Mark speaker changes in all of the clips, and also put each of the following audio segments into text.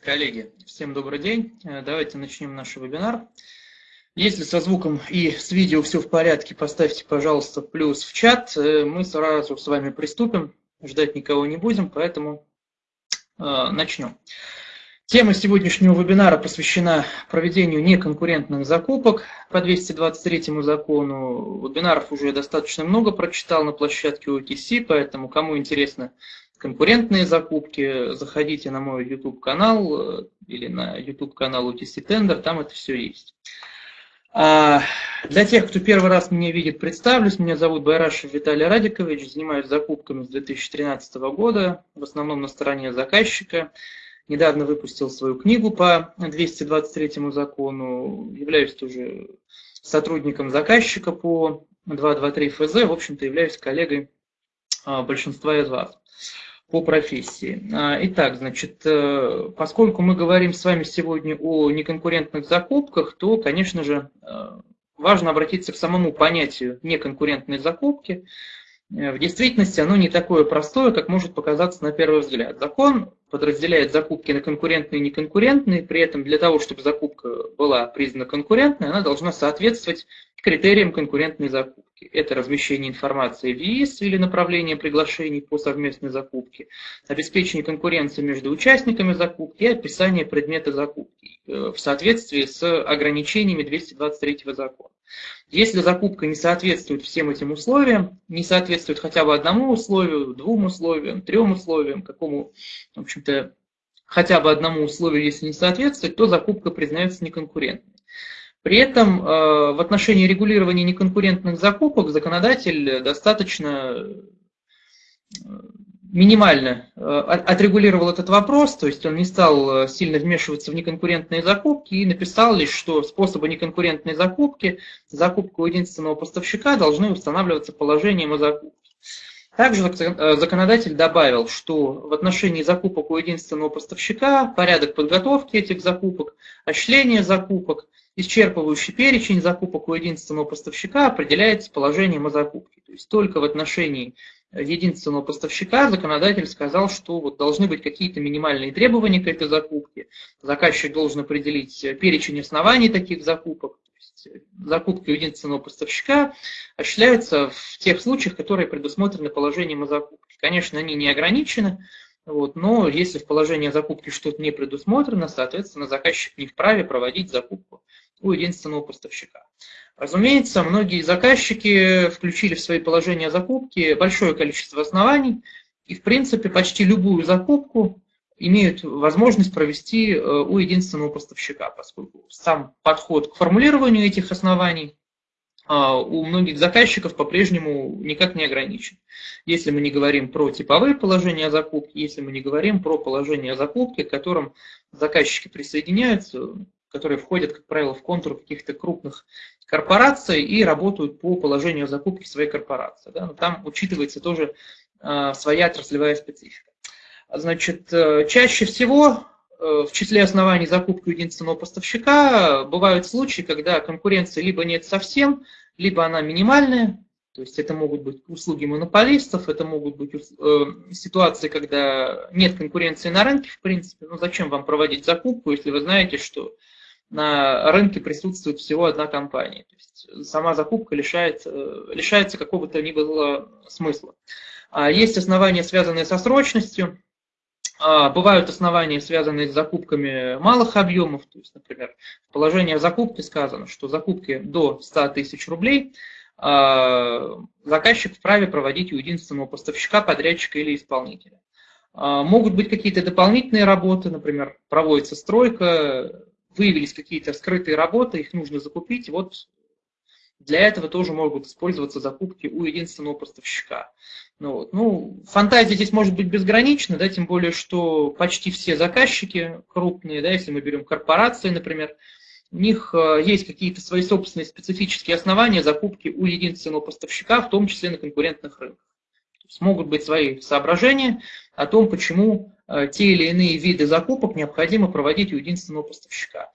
Speaker 1: Коллеги, всем добрый день. Э, давайте начнем наш вебинар. Если со звуком и с видео все в порядке, поставьте, пожалуйста, плюс в чат. Э, мы сразу с вами приступим. Ждать никого не будем, поэтому э, начнем. Тема сегодняшнего вебинара посвящена проведению неконкурентных закупок по 223 закону. Вебинаров уже достаточно много прочитал на площадке OTC, поэтому кому интересно конкурентные закупки, заходите на мой YouTube-канал э, или на YouTube-канал UTC Tender, там это все есть. А для тех, кто первый раз меня видит, представлюсь. Меня зовут Байрашев Виталий Радикович, занимаюсь закупками с 2013 года, в основном на стороне заказчика. Недавно выпустил свою книгу по 223 закону, являюсь тоже сотрудником заказчика по 223 ФЗ, в общем-то являюсь коллегой а, большинства из вас по профессии. А, итак, значит, э, поскольку мы говорим с вами сегодня о неконкурентных закупках, то, конечно же, э, важно обратиться к самому понятию неконкурентной закупки. Э, в действительности оно не такое простое, как может показаться на первый взгляд. Закон подразделяет закупки на конкурентные и неконкурентные, при этом для того, чтобы закупка была признана конкурентной, она должна соответствовать критериям конкурентной закупки. Это размещение информации в ЕИС или направление приглашений по совместной закупке, обеспечение конкуренции между участниками закупки и описание предмета закупки э, в соответствии с ограничениями 223 закона. Если закупка не соответствует всем этим условиям, не соответствует хотя бы одному условию, двум условиям, трем условиям, какому, в общем-то, хотя бы одному условию, если не соответствует, то закупка признается неконкурентной. При этом э, в отношении регулирования неконкурентных закупок законодатель достаточно э, минимально э, отрегулировал этот вопрос, то есть он не стал сильно вмешиваться в неконкурентные закупки и написал лишь, что способы неконкурентной закупки, закупка у единственного поставщика должны устанавливаться положением о закупке. Также законодатель добавил, что в отношении закупок у единственного поставщика порядок подготовки этих закупок, осуществление закупок – исчерпывающий перечень закупок у единственного поставщика определяется положением о закупке. То есть только в отношении единственного поставщика законодатель сказал, что вот должны быть какие-то минимальные требования к этой закупке. Заказчик должен определить перечень оснований таких закупок. Есть закупки у единственного поставщика осуществляются в тех случаях, которые предусмотрены положением о закупке. Конечно, они не ограничены, вот, но если в положении о закупке что-то не предусмотрено, соответственно, заказчик не вправе проводить закупку у единственного поставщика. Разумеется, многие заказчики включили в свои положения закупки большое количество оснований, и, в принципе, почти любую закупку имеют возможность провести э, у единственного поставщика, поскольку сам подход к формулированию этих оснований а, у многих заказчиков по-прежнему никак не ограничен. Если мы не говорим про типовые положения о закупке, если мы не говорим про положение о закупке, к которым заказчики присоединяются, которые входят, как правило, в контур каких-то крупных корпораций и работают по положению закупки своей корпорации. Да? Но там учитывается тоже э, своя отраслевая специфика. Значит, э, чаще всего э, в числе оснований закупки единственного поставщика бывают случаи, когда конкуренции либо нет совсем, либо она минимальная, то есть это могут быть услуги монополистов, это могут быть э, ситуации, когда нет конкуренции на рынке, в принципе. Ну зачем вам проводить закупку, если вы знаете, что на рынке присутствует всего одна компания. То есть сама закупка лишается, лишается какого-то ни было смысла. А есть основания, связанные со срочностью, а, Бывают основания, связанные с закупками малых объемов. То есть, например, в положении о сказано, что закупки до 100 тысяч рублей а, заказчик вправе проводить у единственного поставщика, подрядчика или исполнителя. Могут быть какие-то дополнительные работы, например, проводится стройка, выявились какие-то скрытые работы, их нужно закупить. Вот для этого тоже могут использоваться закупки у единственного поставщика. Ну, вот. ну, фантазия здесь может быть безгранична, да, тем более, что почти все заказчики крупные, да, если мы берем корпорации, например, у них э, есть какие-то свои собственные специфические основания закупки у единственного поставщика, в том числе на конкурентных рынках. Смогут быть свои соображения о том, почему те или иные виды закупок необходимо проводить у единственного поставщика.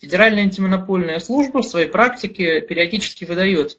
Speaker 1: Федеральная антимонопольная служба в своей практике периодически выдает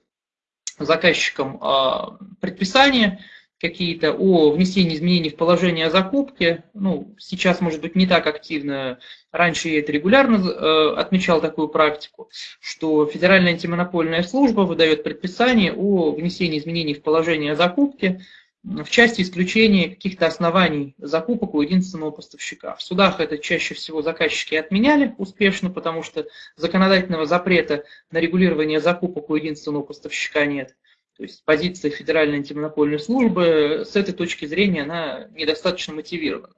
Speaker 1: заказчикам э, предписания, какие-то о внесении изменений в положение о закупке. Ну, сейчас, может быть, не так активно. Раньше я это регулярно э, отмечал такую практику, что Федеральная антимонопольная служба выдает предписание о внесении изменений в положение о закупке в части исключения каких-то оснований закупок у единственного поставщика. В судах это чаще всего заказчики отменяли успешно, потому что законодательного запрета на регулирование закупок у единственного поставщика нет. То есть позиция Федеральной антимонопольной службы с этой точки зрения она недостаточно мотивирована.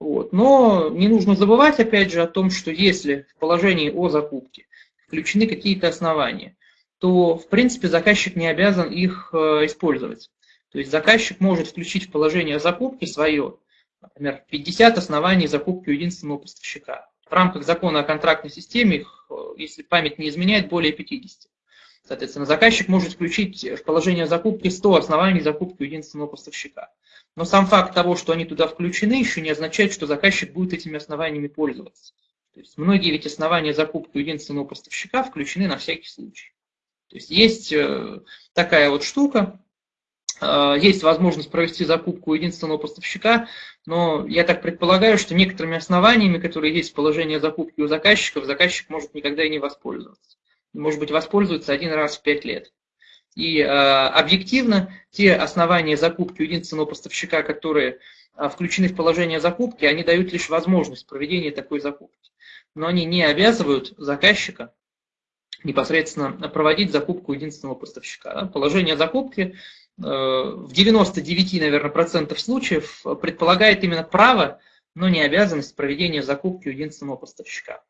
Speaker 1: Вот. Но не нужно забывать, опять же, о том, что если в положении о закупке включены какие-то основания, то, в принципе, заказчик не обязан их э, использовать. То есть заказчик может включить в положение о закупке свое, например, 50 оснований закупки у единственного поставщика. В рамках закона о контрактной системе их, э, если память не изменяет, более 50. Соответственно, заказчик может включить в положение закупки 100 оснований закупки у единственного поставщика. Но сам факт того, что они туда включены, еще не означает, что заказчик будет этими основаниями пользоваться. То есть многие ведь основания закупки у единственного поставщика включены на всякий случай. То есть есть э, такая вот штука, есть возможность провести закупку единственного поставщика, но я так предполагаю, что некоторыми основаниями, которые есть в положении закупки у заказчиков, заказчик может никогда и не воспользоваться может быть, воспользуются один раз в пять лет. И э, объективно те основания закупки у единственного поставщика, которые э, включены в положение закупки, они дают лишь возможность проведения такой закупки. Но они не обязывают заказчика непосредственно проводить закупку единственного поставщика. Положение закупки э, в 99, наверное, процентов случаев предполагает именно право, но не обязанность проведения закупки у единственного поставщика.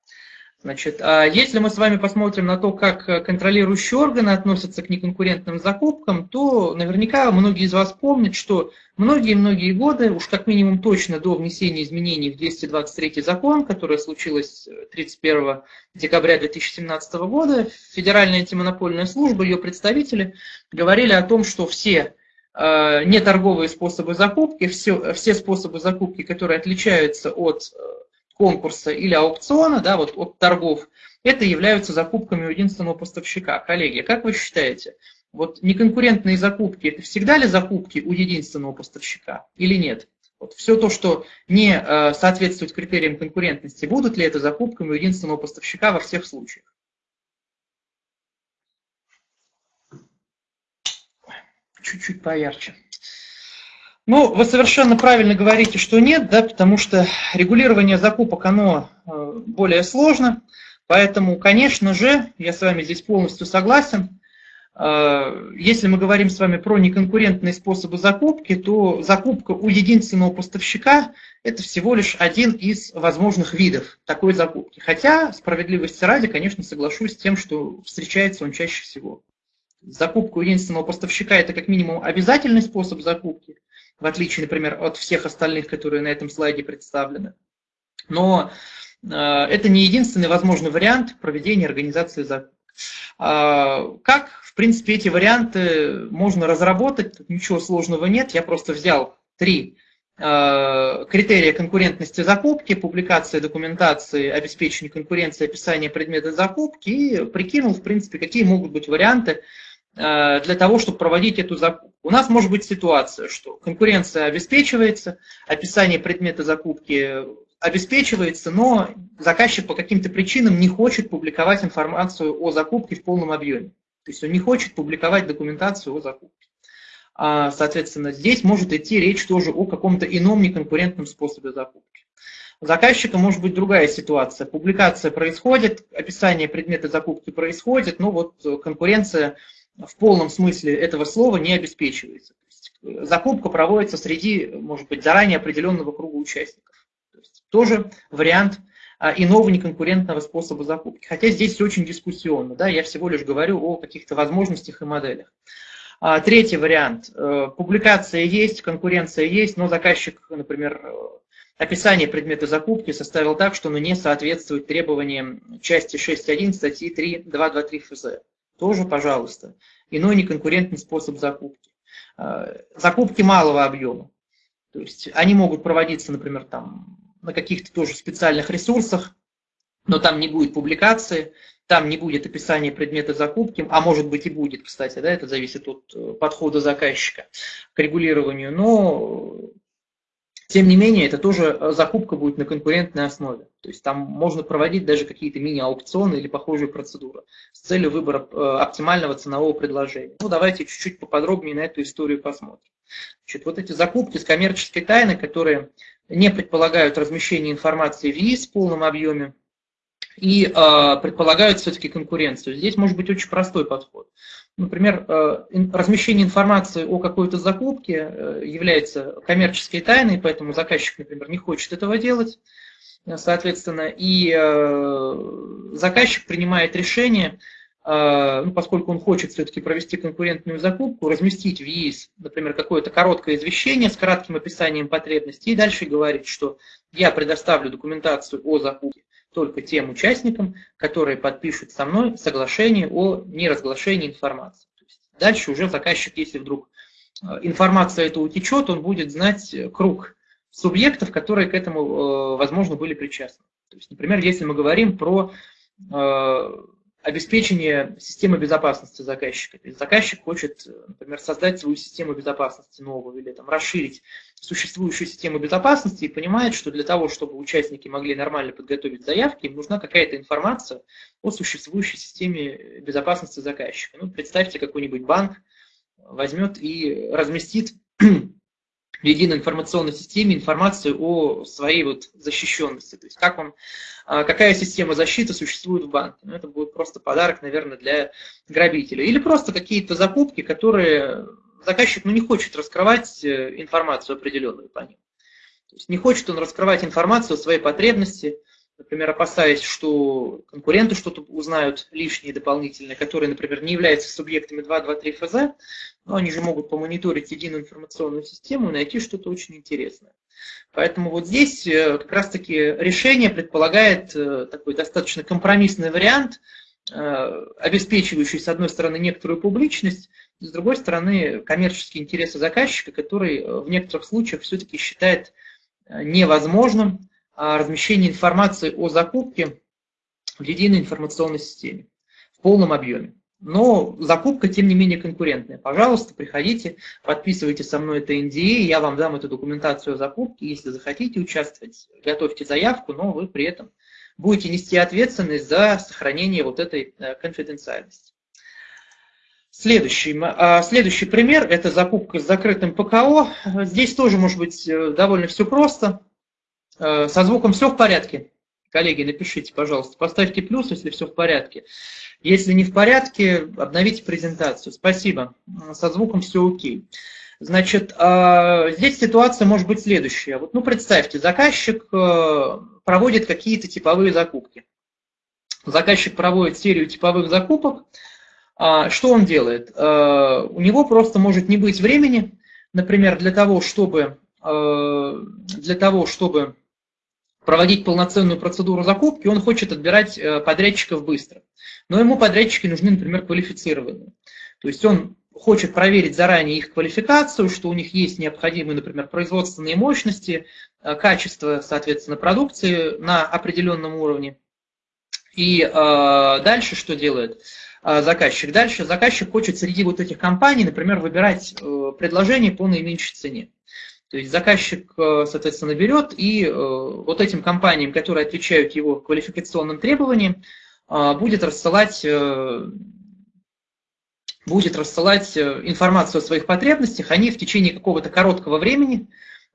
Speaker 1: Значит, а если мы с вами посмотрим на то, как э, контролирующие органы относятся к неконкурентным закупкам, то наверняка многие из вас помнят, что многие-многие годы, уж как минимум точно до внесения изменений в 223 закон, которое случилось 31 э, декабря 2017 года, Федеральная антимонопольная служба, ее представители говорили о том, что все э, неторговые способы закупки, все, все способы закупки, которые отличаются от конкурса или аукциона, да, вот от торгов, это являются закупками у единственного поставщика. Коллеги, как вы считаете, вот неконкурентные закупки, это всегда ли закупки у единственного поставщика или нет? Вот все то, что не э, соответствует критериям конкурентности, будут ли это закупками у единственного поставщика во всех случаях? Чуть-чуть поярче. Ну, вы совершенно правильно говорите, что нет, да, потому что регулирование закупок, оно э, более сложно, поэтому, конечно же, я с вами здесь полностью согласен, э, если мы говорим с вами про неконкурентные способы закупки, то закупка у единственного поставщика – это всего лишь один из возможных видов такой закупки. Хотя, справедливости ради, конечно, соглашусь с тем, что встречается он чаще всего. Закупка у единственного поставщика – это как минимум обязательный способ закупки – в отличие, например, от всех остальных, которые на этом слайде представлены. Но э, это не единственный возможный вариант проведения организации закупок. А, как, в принципе, эти варианты можно разработать, тут ничего сложного нет, я просто взял три э, критерия конкурентности закупки, публикация документации, обеспечение конкуренции, описание предмета закупки и прикинул, в принципе, какие могут быть варианты для того, чтобы проводить эту закупку. У нас может быть ситуация, что конкуренция обеспечивается, описание предмета закупки обеспечивается, но заказчик по каким-то причинам не хочет публиковать информацию о закупке в полном объеме. То есть он не хочет публиковать документацию о закупке. А, соответственно, здесь может идти речь тоже о каком-то ином неконкурентном способе закупки. У заказчика может быть другая ситуация. Публикация происходит, описание предмета закупки происходит, но вот конкуренция в полном смысле этого слова не обеспечивается. Есть, закупка проводится среди, может быть, заранее определенного круга участников. То есть, тоже вариант а, иного неконкурентного способа закупки. Хотя здесь все очень дискуссионно, да, я всего лишь говорю о каких-то возможностях и моделях. А, третий вариант. Э, публикация есть, конкуренция есть, но заказчик, например, э, описание предмета закупки составил так, что оно не соответствует требованиям части 6.1 статьи 3.223 ФЗ тоже, пожалуйста. Иной неконкурентный способ закупки. А, закупки малого объема. То есть они могут проводиться, например, там, на каких-то тоже специальных ресурсах, но там не будет публикации, там не будет описания предмета закупки, а может быть и будет, кстати, да, это зависит от э, подхода заказчика к регулированию, но тем не менее, это тоже э, закупка будет на конкурентной основе. То есть там можно проводить даже какие-то мини-аукционы или похожие процедуры с целью выбора э, оптимального ценового предложения. Ну, давайте чуть-чуть поподробнее на эту историю посмотрим. Значит, вот эти закупки с коммерческой тайны, которые не предполагают размещение информации в ЕИС в полном объеме, и э, предполагают все-таки конкуренцию. Здесь может быть очень простой подход. Например, э, размещение информации о какой-то закупке э, является коммерческой тайной, поэтому заказчик, например, не хочет этого делать, соответственно, и э, заказчик принимает решение, ну, поскольку он хочет все-таки провести конкурентную закупку, разместить в ЕИС, например, какое-то короткое извещение с кратким описанием потребностей, и дальше говорить, что я предоставлю документацию о закупке только тем участникам, которые подпишут со мной соглашение о неразглашении информации. Дальше уже заказчик, если вдруг э, информация эта утечет, он будет знать круг субъектов, которые к этому, э, возможно, были причастны. То есть, например, если мы говорим про э, обеспечение системы безопасности заказчика. То есть заказчик хочет, например, создать свою систему безопасности новую или там, расширить существующую систему безопасности и понимает, что для того, чтобы участники могли нормально подготовить заявки, им нужна какая-то информация о существующей системе безопасности заказчика. Ну, представьте, какой-нибудь банк возьмет и разместит в единой информационной системе информацию о своей вот защищенности. То есть как он, а, какая система защиты существует в банке. Ну, это будет просто подарок, наверное, для грабителя. Или просто какие-то закупки, которые заказчик ну, не хочет раскрывать э, информацию определенную по ним. То есть не хочет он раскрывать информацию о своей потребности, например, опасаясь, что конкуренты что-то узнают лишнее, дополнительное, которые, например, не являются субъектами 223 ФЗ, но они же могут помониторить единую информационную систему и найти что-то очень интересное. Поэтому вот здесь э, как раз-таки решение предполагает э, такой достаточно компромиссный вариант, обеспечивающий, с одной стороны, некоторую публичность, с другой стороны, коммерческие интересы заказчика, который в некоторых случаях все-таки считает невозможным размещение информации о закупке в единой информационной системе в полном объеме. Но закупка, тем не менее, конкурентная. Пожалуйста, приходите, подписывайте со мной это NDA, я вам дам эту документацию о закупке. Если захотите участвовать, готовьте заявку, но вы при этом будете нести ответственность за сохранение вот этой э, конфиденциальности. Следующий, а, следующий пример – это закупка с закрытым ПКО. Здесь тоже может быть э, довольно все просто. Э, со звуком все в порядке? Коллеги, напишите, пожалуйста, поставьте плюс, если все в порядке. Если не в порядке, обновите презентацию. Спасибо. Со звуком все окей. Значит, а, здесь ситуация может быть следующая. Вот, ну, представьте, заказчик э, проводит какие-то типовые закупки. Заказчик проводит серию типовых закупок. А, что он делает? Э, у него просто может не быть времени, например, для того, чтобы, для того, чтобы проводить полноценную процедуру закупки, он хочет отбирать э, подрядчиков быстро. Но ему подрядчики нужны, например, квалифицированные. То есть он хочет проверить заранее их квалификацию, что у них есть необходимые, например, производственные мощности, э, качество, соответственно, продукции на определенном уровне. И э, дальше что делает э, заказчик? Дальше заказчик хочет среди вот этих компаний, например, выбирать э, предложение по наименьшей цене. То есть заказчик, э, соответственно, берет и э, вот этим компаниям, которые отвечают его квалификационным требованиям, э, будет рассылать, будет рассылать информацию о своих потребностях. Они в течение какого-то короткого времени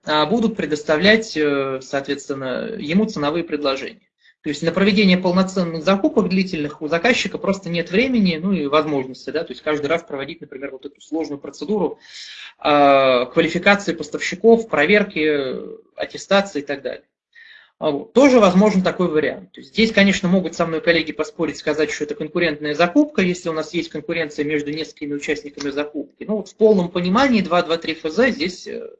Speaker 1: будут предоставлять, соответственно, ему ценовые предложения. То есть на проведение полноценных закупок длительных у заказчика просто нет времени, ну и возможности, да, то есть каждый раз проводить, например, вот эту сложную процедуру э, квалификации поставщиков, проверки, аттестации и так далее. А вот. Тоже возможен такой вариант. То есть здесь, конечно, могут со мной коллеги поспорить, сказать, что это конкурентная закупка, если у нас есть конкуренция между несколькими участниками закупки. Ну вот в полном понимании 2.2.3 ФЗ здесь э,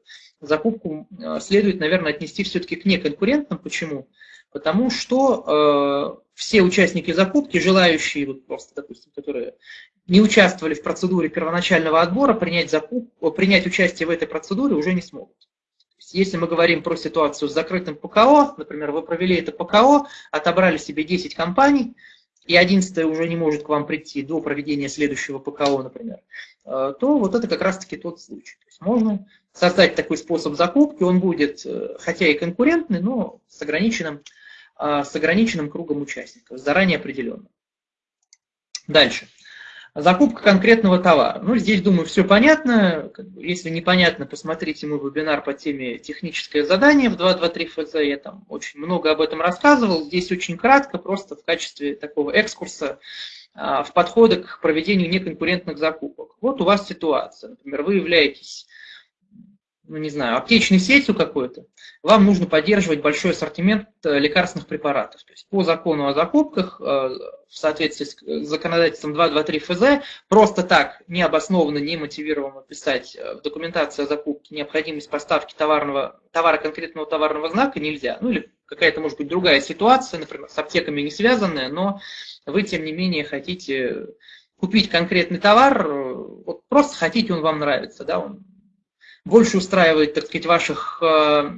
Speaker 1: закупку э, следует, наверное, отнести все-таки к неконкурентным. Почему? Потому что э, все участники закупки, желающие, вот просто, допустим, которые не участвовали в процедуре первоначального отбора, принять, закуп, принять участие в этой процедуре уже не смогут. если мы говорим про ситуацию с закрытым ПКО, например, вы провели это ПКО, отобрали себе 10 компаний, и 11 уже не может к вам прийти до проведения следующего ПКО, например, э, то вот это как раз-таки тот случай. То есть можно создать такой способ закупки, он будет, э, хотя и конкурентный, но с ограниченным, э, с ограниченным кругом участников, заранее определенным. Дальше. Закупка конкретного товара. Ну, здесь, думаю, все понятно. Если непонятно, посмотрите мой вебинар по теме «Техническое задание» в 223 ФЗ. Я там очень много об этом рассказывал. Здесь очень кратко, просто в качестве такого экскурса а, в подходы к проведению неконкурентных закупок. Вот у вас ситуация. Например, вы являетесь ну, не знаю, аптечной сетью какой-то, вам нужно поддерживать большой ассортимент э, лекарственных препаратов. То есть по закону о закупках, э, в соответствии с законодательством 223 ФЗ, просто так необоснованно, не мотивированно писать э, в документации о закупке необходимость поставки товарного, товара конкретного товарного знака нельзя. Ну или какая-то, может быть, другая ситуация, например, с аптеками не связанная, но вы, тем не менее, хотите купить конкретный товар, вот просто хотите, он вам нравится, да, он больше устраивает, так сказать, ваших э,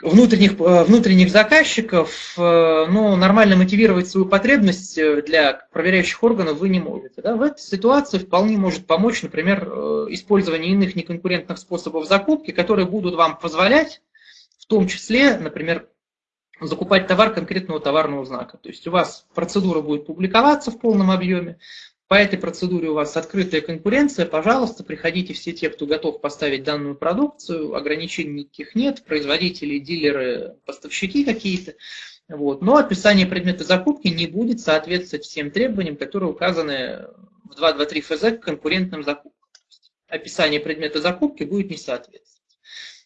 Speaker 1: внутренних, э, внутренних заказчиков, э, но нормально мотивировать свою потребность для проверяющих органов вы не можете. Да? В этой ситуации вполне может помочь, например, использование иных неконкурентных способов закупки, которые будут вам позволять, в том числе, например, закупать товар конкретного товарного знака. То есть у вас процедура будет публиковаться в полном объеме, по этой процедуре у вас открытая конкуренция, пожалуйста, приходите все те, кто готов поставить данную продукцию, ограничений никаких нет, производители, дилеры, поставщики какие-то. Вот. Но описание предмета закупки не будет соответствовать всем требованиям, которые указаны в 2.2.3 ФЗ к конкурентным закупкам. Описание предмета закупки будет не соответствовать.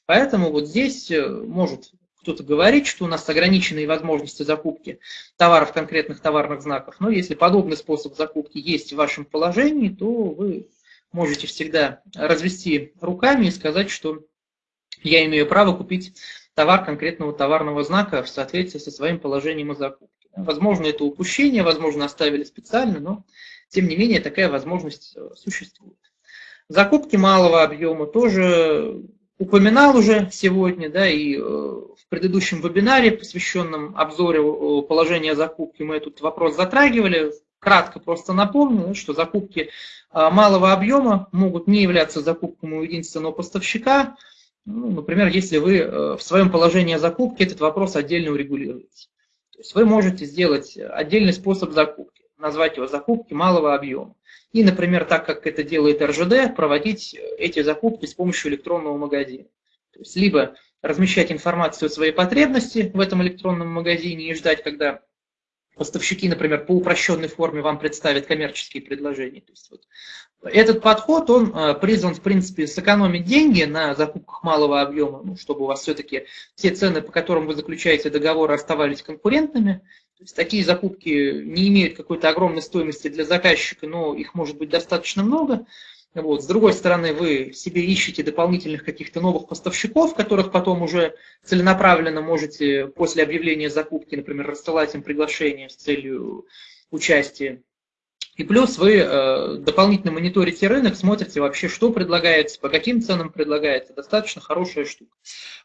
Speaker 1: Поэтому вот здесь э, может кто-то говорит, что у нас ограниченные возможности закупки товаров конкретных товарных знаков. Но если подобный способ закупки есть в вашем положении, то вы можете всегда развести руками и сказать, что я имею право купить товар конкретного товарного знака в соответствии со своим положением о закупке. Возможно, это упущение, возможно, оставили специально, но тем не менее такая возможность э, существует. Закупки малого объема тоже упоминал уже сегодня, да, и э, в предыдущем вебинаре, посвященном обзору положения закупки, мы этот вопрос затрагивали. Кратко просто напомню, что закупки э, малого объема могут не являться закупками у единственного поставщика. Ну, например, если вы э, в своем положении закупки этот вопрос отдельно урегулируете. То есть вы можете сделать отдельный способ закупки, назвать его закупки малого объема. И, например, так как это делает РЖД, проводить эти закупки с помощью электронного магазина. То есть либо размещать информацию о своей потребности в этом электронном магазине и ждать, когда поставщики, например, по упрощенной форме вам представят коммерческие предложения. То есть вот этот подход, он э, призван, в принципе, сэкономить деньги на закупках малого объема, ну, чтобы у вас все-таки все цены, по которым вы заключаете договоры, оставались конкурентными. То есть такие закупки не имеют какой-то огромной стоимости для заказчика, но их может быть достаточно много. Вот. С другой стороны, вы себе ищете дополнительных каких-то новых поставщиков, которых потом уже целенаправленно можете после объявления закупки, например, рассылать им приглашение с целью участия. И плюс вы э, дополнительно мониторите рынок, смотрите вообще, что предлагается, по каким ценам предлагается. Достаточно хорошая штука.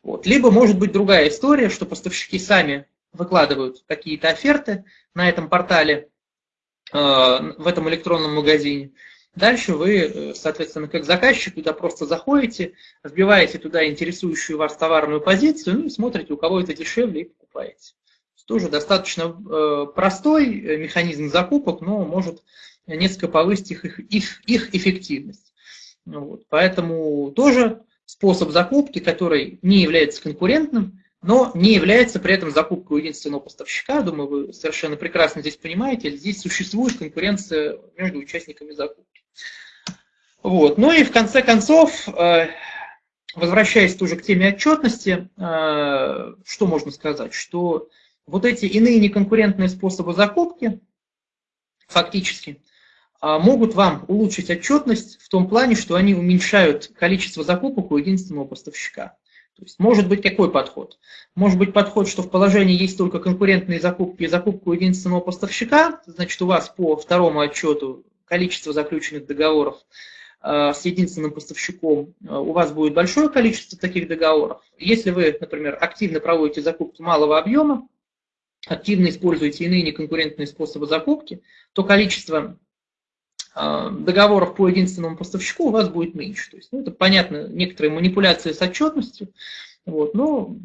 Speaker 1: Вот. Либо может быть другая история, что поставщики сами выкладывают какие-то оферты на этом портале, э, в этом электронном магазине. Дальше вы, э, соответственно, как заказчик туда просто заходите, вбиваете туда интересующую вас товарную позицию, ну и смотрите, у кого это дешевле, и покупаете. Тоже достаточно э, простой механизм закупок, но может несколько повысить их, их, их эффективность. Вот. Поэтому тоже способ закупки, который не является конкурентным, но не является при этом закупкой единственного поставщика. Думаю, вы совершенно прекрасно здесь понимаете, здесь существует конкуренция между участниками закупки. Вот. Ну и в конце концов, э, возвращаясь тоже к теме отчетности, э, что можно сказать? Что вот эти иные неконкурентные способы закупки фактически э, могут вам улучшить отчетность в том плане, что они уменьшают количество закупок у единственного поставщика. То есть может быть какой подход? Может быть подход, что в положении есть только конкурентные закупки и закупку единственного поставщика, значит у вас по второму отчету количество заключенных договоров с единственным поставщиком, у вас будет большое количество таких договоров. Если вы, например, активно проводите закупки малого объема, активно используете иные неконкурентные способы закупки, то количество договоров по единственному поставщику у вас будет меньше. То есть, ну, это понятно, некоторые манипуляции с отчетностью, вот, но,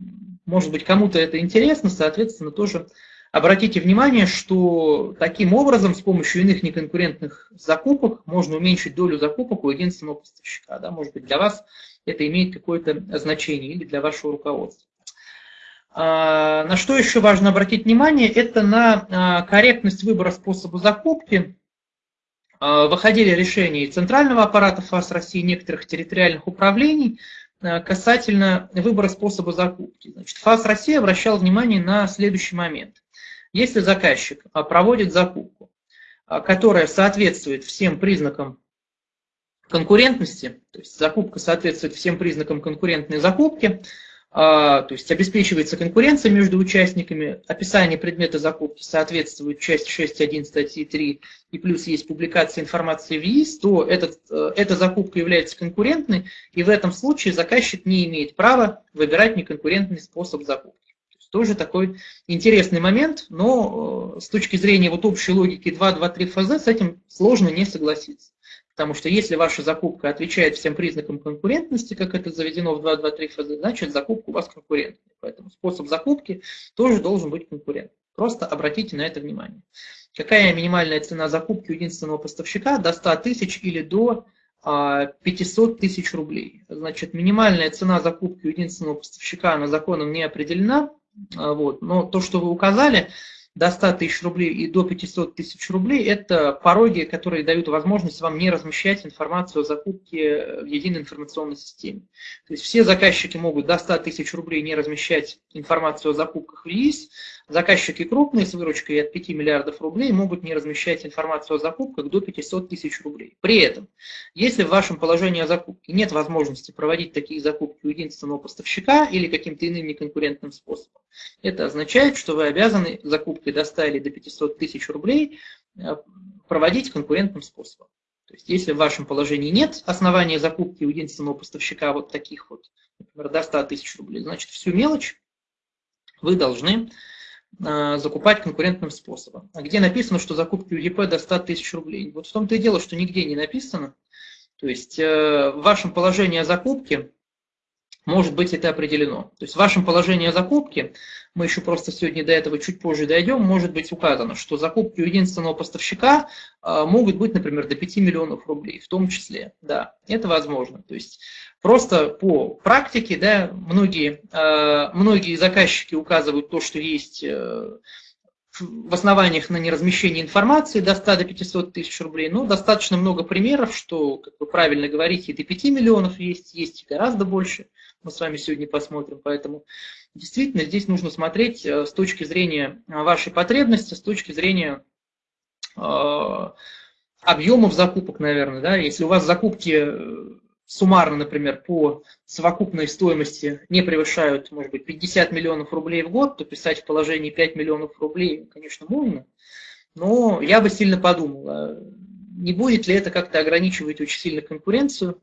Speaker 1: может быть, кому-то это интересно, соответственно, тоже обратите внимание, что таким образом с помощью иных неконкурентных закупок можно уменьшить долю закупок у единственного поставщика. Да? Может быть, для вас это имеет какое-то значение или для вашего руководства. А, на что еще важно обратить внимание, это на а, корректность выбора способа закупки. А, выходили решения центрального аппарата ФАС России, некоторых территориальных управлений – Э, касательно выбора способа закупки. Значит, ФАС России обращал внимание на следующий момент. Если заказчик а, проводит закупку, а, которая соответствует всем признакам конкурентности, то есть закупка соответствует всем признакам конкурентной закупки, а, то есть обеспечивается конкуренция между участниками, описание предмета закупки соответствует части 6.1 статьи 3, и плюс есть публикация информации в ЕИС, то этот, э, эта закупка является конкурентной, и в этом случае заказчик не имеет права выбирать неконкурентный способ закупки. То есть тоже такой интересный момент, но э, с точки зрения вот общей логики 2.2.3 ФЗ с этим сложно не согласиться. Потому что если ваша закупка отвечает всем признакам конкурентности, как это заведено в 2.2.3 ФЗ, значит закупка у вас конкурентная. Поэтому способ закупки тоже должен быть конкурентным. Просто обратите на это внимание. Какая минимальная цена закупки единственного поставщика? До 100 тысяч или до 500 а, тысяч рублей. Значит, минимальная цена закупки единственного поставщика, она законом не определена. А, вот. Но то, что вы указали, до 100 тысяч рублей и до 500 тысяч рублей – это пороги, которые дают возможность вам не размещать информацию о закупке в единой информационной системе. То есть все заказчики могут до 100 тысяч рублей не размещать информацию о закупках в ЕИС, Заказчики крупные с выручкой от 5 миллиардов рублей могут не размещать информацию о закупках до 500 тысяч рублей. При этом, если в вашем положении о закупке нет возможности проводить такие закупки у единственного поставщика или каким-то иным неконкурентным способом, это означает, что вы обязаны закупкой до 100 или до 500 тысяч рублей э, проводить конкурентным способом. То есть, если в вашем положении нет основания закупки у единственного поставщика вот таких вот, например, до 100 тысяч рублей, значит, всю мелочь вы должны закупать конкурентным способом. А где написано, что закупки УЕП до 100 тысяч рублей? Вот в том-то и дело, что нигде не написано. То есть э, в вашем положении о закупке может быть это определено. То есть в вашем положении о закупке, мы еще просто сегодня до этого чуть позже дойдем, может быть указано, что закупки у единственного поставщика э, могут быть, например, до 5 миллионов рублей, в том числе. Да, это возможно. То есть Просто по практике, да, многие, э, многие заказчики указывают то, что есть э, в основаниях на неразмещение информации до 100 до 500 тысяч рублей. Но достаточно много примеров, что, как вы правильно говорите, и до 5 миллионов есть, есть гораздо больше. Мы с вами сегодня посмотрим. Поэтому действительно здесь нужно смотреть э, с точки зрения вашей потребности, с точки зрения объемов закупок, наверное. Да? Если у вас закупки суммарно, например, по совокупной стоимости не превышают, может быть, 50 миллионов рублей в год, то писать в положении 5 миллионов рублей, конечно, можно, но я бы сильно подумал, а не будет ли это как-то ограничивать очень сильно конкуренцию.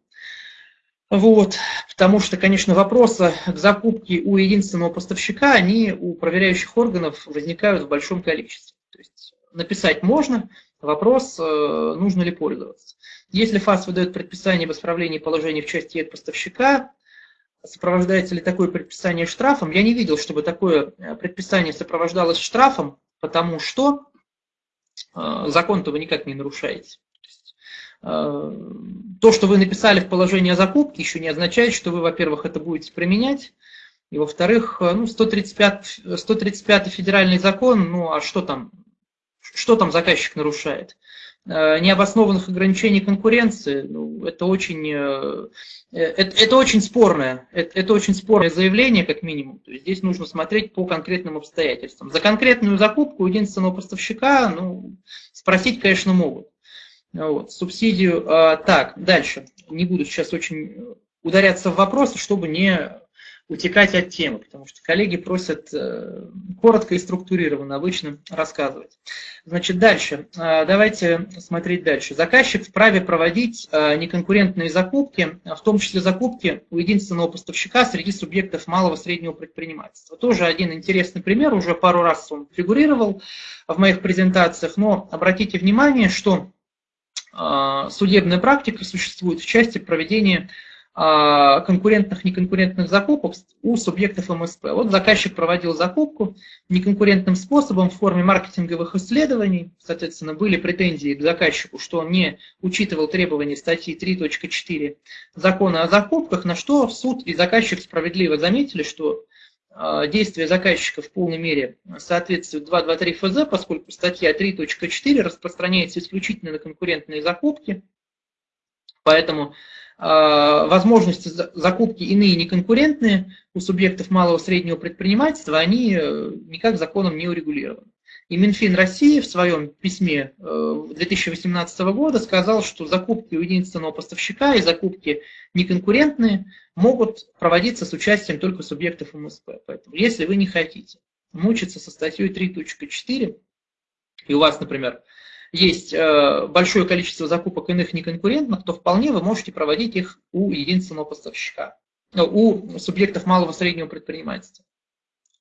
Speaker 1: Вот, потому что, конечно, вопросы к закупке у единственного поставщика, они у проверяющих органов возникают в большом количестве. То есть написать можно, вопрос, э, нужно ли пользоваться. Если ФАС выдает предписание об исправлении положения в части от поставщика, сопровождается ли такое предписание штрафом? Я не видел, чтобы такое э, предписание сопровождалось штрафом, потому что э, закон-то вы никак не нарушаете. Э, то, что вы написали в положении о закупке, еще не означает, что вы, во-первых, это будете применять, и, во-вторых, ну, 135, 135 федеральный закон, ну, а что там, что там заказчик нарушает? Э, необоснованных ограничений конкуренции, ну, это очень, э, это, это очень спорное, это, это очень спорное заявление, как минимум. То есть здесь нужно смотреть по конкретным обстоятельствам. За конкретную закупку единственного поставщика, ну, спросить, конечно, могут. Вот, субсидию. А, так, дальше. Не буду сейчас очень ударяться в вопросы, чтобы не утекать от темы, потому что коллеги просят э, коротко и структурированно обычно рассказывать. Значит, дальше. Э, давайте смотреть дальше. Заказчик вправе проводить э, неконкурентные закупки, в том числе закупки у единственного поставщика среди субъектов малого и среднего предпринимательства. Тоже один интересный пример, уже пару раз он фигурировал в моих презентациях, но обратите внимание, что судебная практика существует в части проведения а, конкурентных, неконкурентных закупок у субъектов МСП. Вот заказчик проводил закупку неконкурентным способом в форме маркетинговых исследований. Соответственно, были претензии к заказчику, что он не учитывал требования статьи 3.4 закона о закупках, на что суд и заказчик справедливо заметили, что а, действия заказчика в полной мере соответствуют 223 ФЗ, поскольку статья 3.4 распространяется исключительно на конкурентные закупки. Поэтому Э, возможности закупки иные неконкурентные у субъектов малого и среднего предпринимательства, они э, никак законом не урегулированы. И Минфин России в своем письме 2018 э, года сказал, что закупки у единственного поставщика и закупки неконкурентные могут проводиться с участием только субъектов МСП. Поэтому если вы не хотите мучиться со статьей 3.4, и у вас, например, есть э, большое количество закупок иных неконкурентных, то вполне вы можете проводить их у единственного поставщика, э, у субъектов малого и среднего предпринимательства.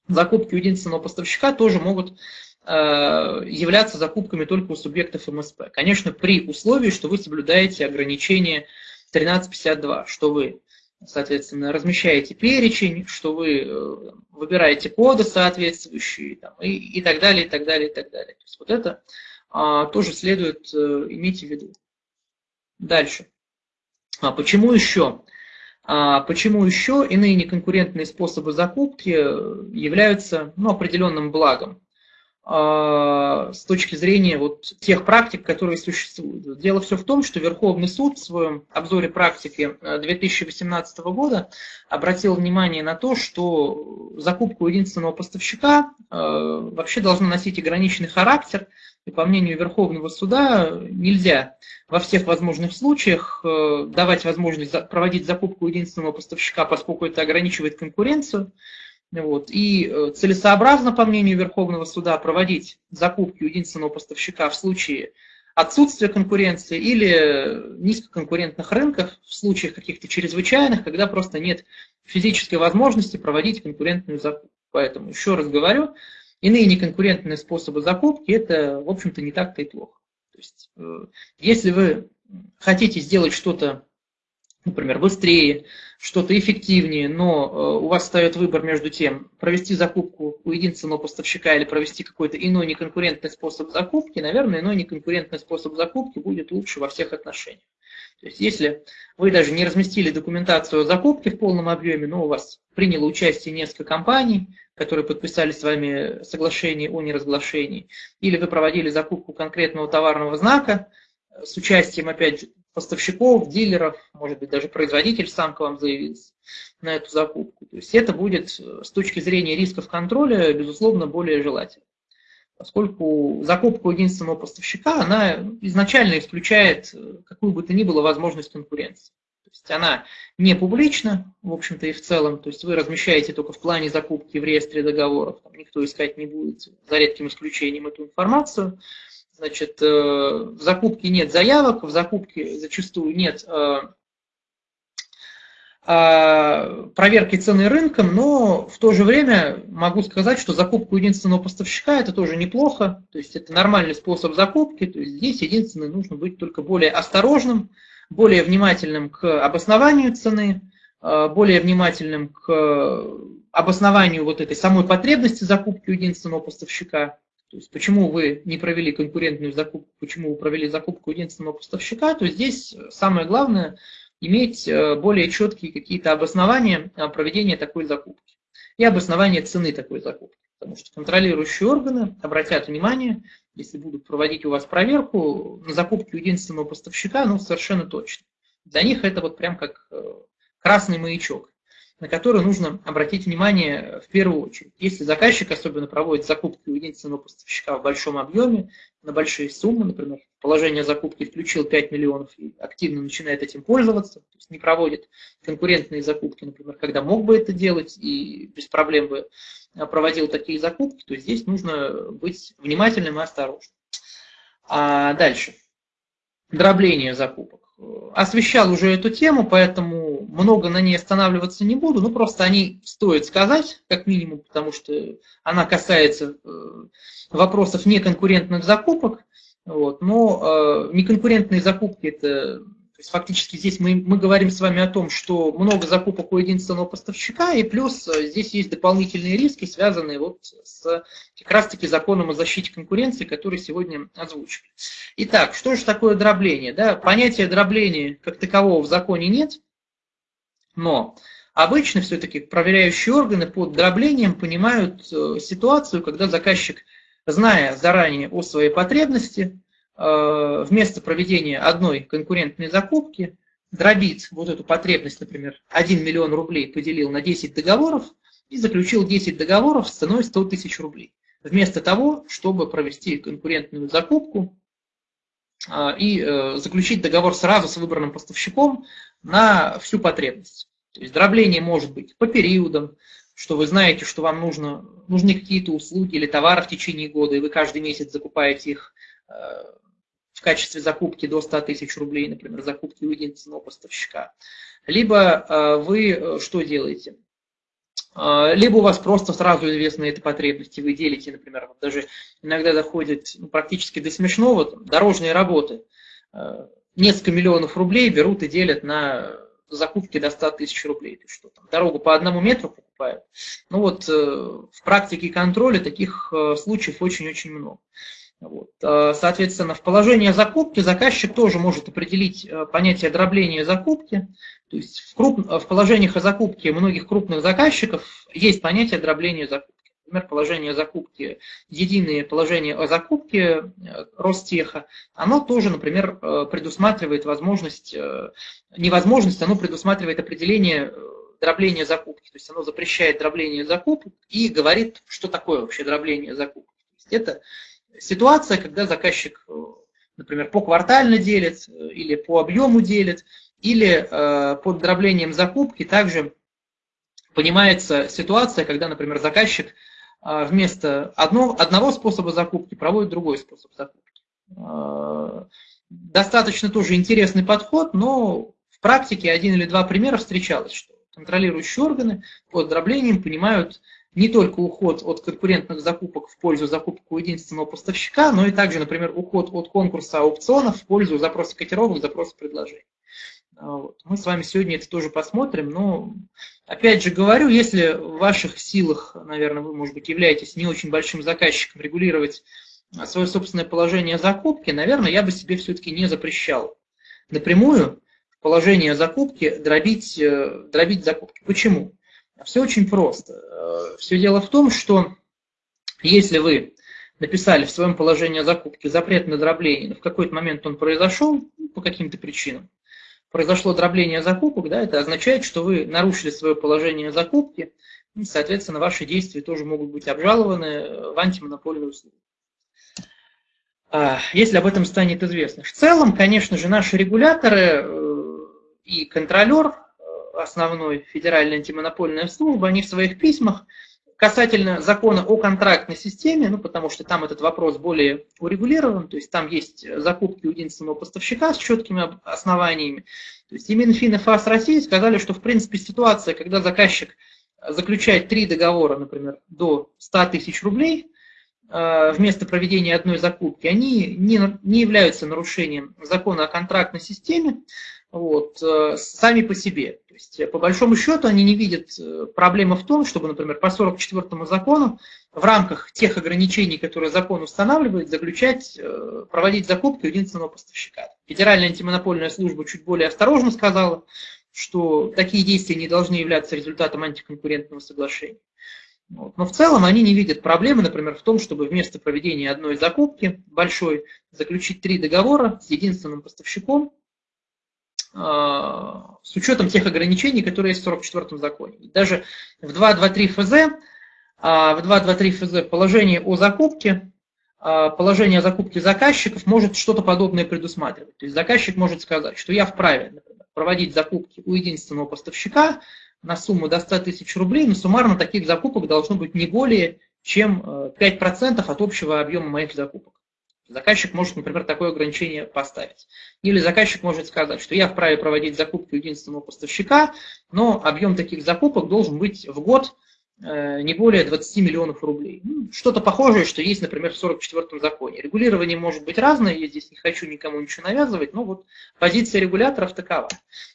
Speaker 1: Закупки у единственного поставщика тоже могут являться закупками только у субъектов МСП. Конечно, при условии, что вы соблюдаете ограничение 1352, что вы, соответственно, размещаете перечень, что вы выбираете коды соответствующие там, и, и так далее, и так далее, и так далее. То есть вот это а, тоже следует э, иметь в виду. Дальше. А почему еще? А почему еще иные неконкурентные способы закупки являются ну, определенным благом а, с точки зрения вот тех практик, которые существуют? Дело все в том, что Верховный суд в своем обзоре практики 2018 э, года обратил внимание на то, что закупка у единственного поставщика э, вообще должна носить ограниченный характер, и по мнению Верховного суда нельзя во всех возможных случаях э, давать возможность проводить закупку единственного поставщика, поскольку это ограничивает конкуренцию. Вот. И э, целесообразно, по мнению Верховного суда, проводить закупки у единственного поставщика в случае отсутствия конкуренции или низкоконкурентных рынках, в случаях каких-то чрезвычайных, когда просто нет физической возможности проводить конкурентную закупку. Поэтому, еще раз говорю, Иные неконкурентные способы закупки – это, в общем-то, не так-то и плохо. То есть, э, если вы хотите сделать что-то, например, быстрее, что-то эффективнее, но э, у вас встает выбор между тем, провести закупку у единственного поставщика или провести какой-то иной неконкурентный способ закупки, наверное, иной неконкурентный способ закупки будет лучше во всех отношениях. То есть, если вы даже не разместили документацию о закупке в полном объеме, но у вас приняло участие несколько компаний, которые подписали с вами соглашение о неразглашении, или вы проводили закупку конкретного товарного знака с участием, опять же, поставщиков, дилеров, может быть, даже производитель сам к вам заявился на эту закупку. То есть это будет с точки зрения рисков контроля, безусловно, более желательно. Поскольку закупка единственного поставщика, она изначально исключает какую бы то ни было возможность конкуренции есть она не публична, в общем-то и в целом, то есть вы размещаете только в плане закупки в реестре договоров, там никто искать не будет, за редким исключением, эту информацию. Значит, э, в закупке нет заявок, в закупке зачастую нет э, э, проверки цены рынком, но в то же время могу сказать, что закупку единственного поставщика это тоже неплохо, то есть это нормальный способ закупки, то есть здесь единственное нужно быть только более осторожным, более внимательным к обоснованию цены, более внимательным к обоснованию вот этой самой потребности закупки у единственного поставщика. То есть почему вы не провели конкурентную закупку, почему вы провели закупку единственного поставщика, то здесь самое главное иметь э, более четкие какие-то обоснования проведения такой закупки и обоснование цены такой закупки. Потому что контролирующие органы обратят внимание если будут проводить у вас проверку на закупки у единственного поставщика, ну, совершенно точно. Для них это вот прям как э, красный маячок, на который нужно обратить внимание в первую очередь. Если заказчик особенно проводит закупки у единственного поставщика в большом объеме, на большие суммы, например, положение закупки включил 5 миллионов и активно начинает этим пользоваться, то есть не проводит конкурентные закупки, например, когда мог бы это делать и без проблем бы проводил такие закупки, то здесь нужно быть внимательным и осторожным. А дальше. Дробление закупок. Освещал уже эту тему, поэтому много на ней останавливаться не буду, ну просто они стоит сказать, как минимум, потому что она касается э, вопросов неконкурентных закупок, вот, но э, неконкурентные закупки это есть фактически здесь мы, мы говорим с вами о том, что много закупок у единственного поставщика, и плюс э, здесь есть дополнительные риски, связанные вот с как раз-таки законом о защите конкуренции, который сегодня озвучили. Итак, что же такое дробление? Да, понятия дробления как такового в законе нет, но обычно все-таки проверяющие органы под дроблением понимают э, ситуацию, когда заказчик, зная заранее о своей потребности, вместо проведения одной конкурентной закупки дробит вот эту потребность, например, 1 миллион рублей поделил на 10 договоров и заключил 10 договоров с ценой 100 тысяч рублей. Вместо того, чтобы провести конкурентную закупку э, и э, заключить договор сразу с выбранным поставщиком на всю потребность. То есть дробление может быть по периодам, что вы знаете, что вам нужно, нужны какие-то услуги или товары в течение года, и вы каждый месяц закупаете их в качестве закупки до 100 тысяч рублей, например, закупки у единственного поставщика. Либо э, вы э, что делаете? Э, либо у вас просто сразу известны эти потребности, вы делите, например, даже иногда доходит ну, практически до смешного, там, дорожные работы. Несколько миллионов рублей берут и делят на закупки до 100 тысяч рублей. То что там, дорогу по одному метру покупают. Ну вот в практике контроля таких случаев очень-очень много. Вот. Э, соответственно, в положении закупки заказчик тоже может определить э, понятие дробления закупки. То есть в, круп... в положениях о закупке многих крупных заказчиков есть понятие дробления закупки. Например, положение закупки, единое положение о закупке э, Ростеха, оно тоже, например, предусматривает возможность, невозможность, оно предусматривает определение дробления закупки. То есть оно запрещает дробление закупок и говорит, что такое вообще дробление закупки. это ситуация, когда заказчик, э, например, по квартально делит э, или по объему делит, или э, под дроблением закупки также понимается ситуация, когда, например, заказчик вместо одного, одного способа закупки проводит другой способ закупки. Достаточно тоже интересный подход, но в практике один или два примера встречалось, что контролирующие органы под дроблением понимают не только уход от конкурентных закупок в пользу закупок у единственного поставщика, но и также, например, уход от конкурса аукционов в пользу запроса котировок, запроса предложений. А, вот. Мы с вами сегодня это тоже посмотрим, но опять же говорю, если в ваших силах, наверное, вы, может быть, являетесь не очень большим заказчиком регулировать свое собственное положение закупки, наверное, я бы себе все-таки не запрещал напрямую положение закупки дробить, э, дробить закупки. Почему? Все очень просто. Э, Все дело в том, что если вы написали в своем положении о закупке запрет на дробление, но в какой-то момент он произошел ну, по каким-то причинам, произошло дробление закупок, да, это означает, что вы нарушили свое положение о закупке, и, соответственно, ваши действия тоже могут быть обжалованы в антимонопольную службу. А, если об этом станет известно. В целом, конечно же, наши регуляторы э, и контролер основной Федеральная антимонопольная служба, они в своих письмах касательно закона о контрактной системе, ну, потому что там этот вопрос более урегулирован, то есть там есть закупки у единственного поставщика с четкими основаниями. То есть и Минфин и ФАС России сказали, что в принципе ситуация, когда заказчик заключает три договора, например, до 100 тысяч рублей, э, вместо проведения одной закупки, они не, не являются нарушением закона о контрактной системе, вот, э, сами по себе. Есть, э, по большому счету, они не видят э, проблемы в том, чтобы, например, по 44 закону в рамках тех ограничений, которые закон устанавливает, заключать, проводить закупки у единственного поставщика. Федеральная антимонопольная служба чуть более осторожно сказала, что такие действия не должны являться результатом антиконкурентного соглашения. Вот. Но в целом они не видят проблемы, например, в том, чтобы вместо проведения одной закупки большой заключить три договора с единственным поставщиком, с учетом тех ограничений, которые есть в 44-м законе. Даже в 2.2.3 ФЗ, а, в 2.2.3 ФЗ положение о закупке а, положение о закупке заказчиков может что-то подобное предусматривать. То есть заказчик может сказать, что я вправе например, проводить закупки у единственного поставщика на сумму до 100 тысяч рублей, но суммарно таких закупок должно быть не более чем 5% э, от общего объема моих закупок. Заказчик может, например, такое ограничение поставить. Или заказчик может сказать, что я вправе проводить закупки единственного поставщика, но объем таких закупок должен быть в год Э, не более 20 миллионов рублей. Ну, что-то похожее, что есть, например, в 44-м законе. Регулирование может быть разное, я здесь не хочу никому ничего навязывать, но вот позиция регуляторов такова.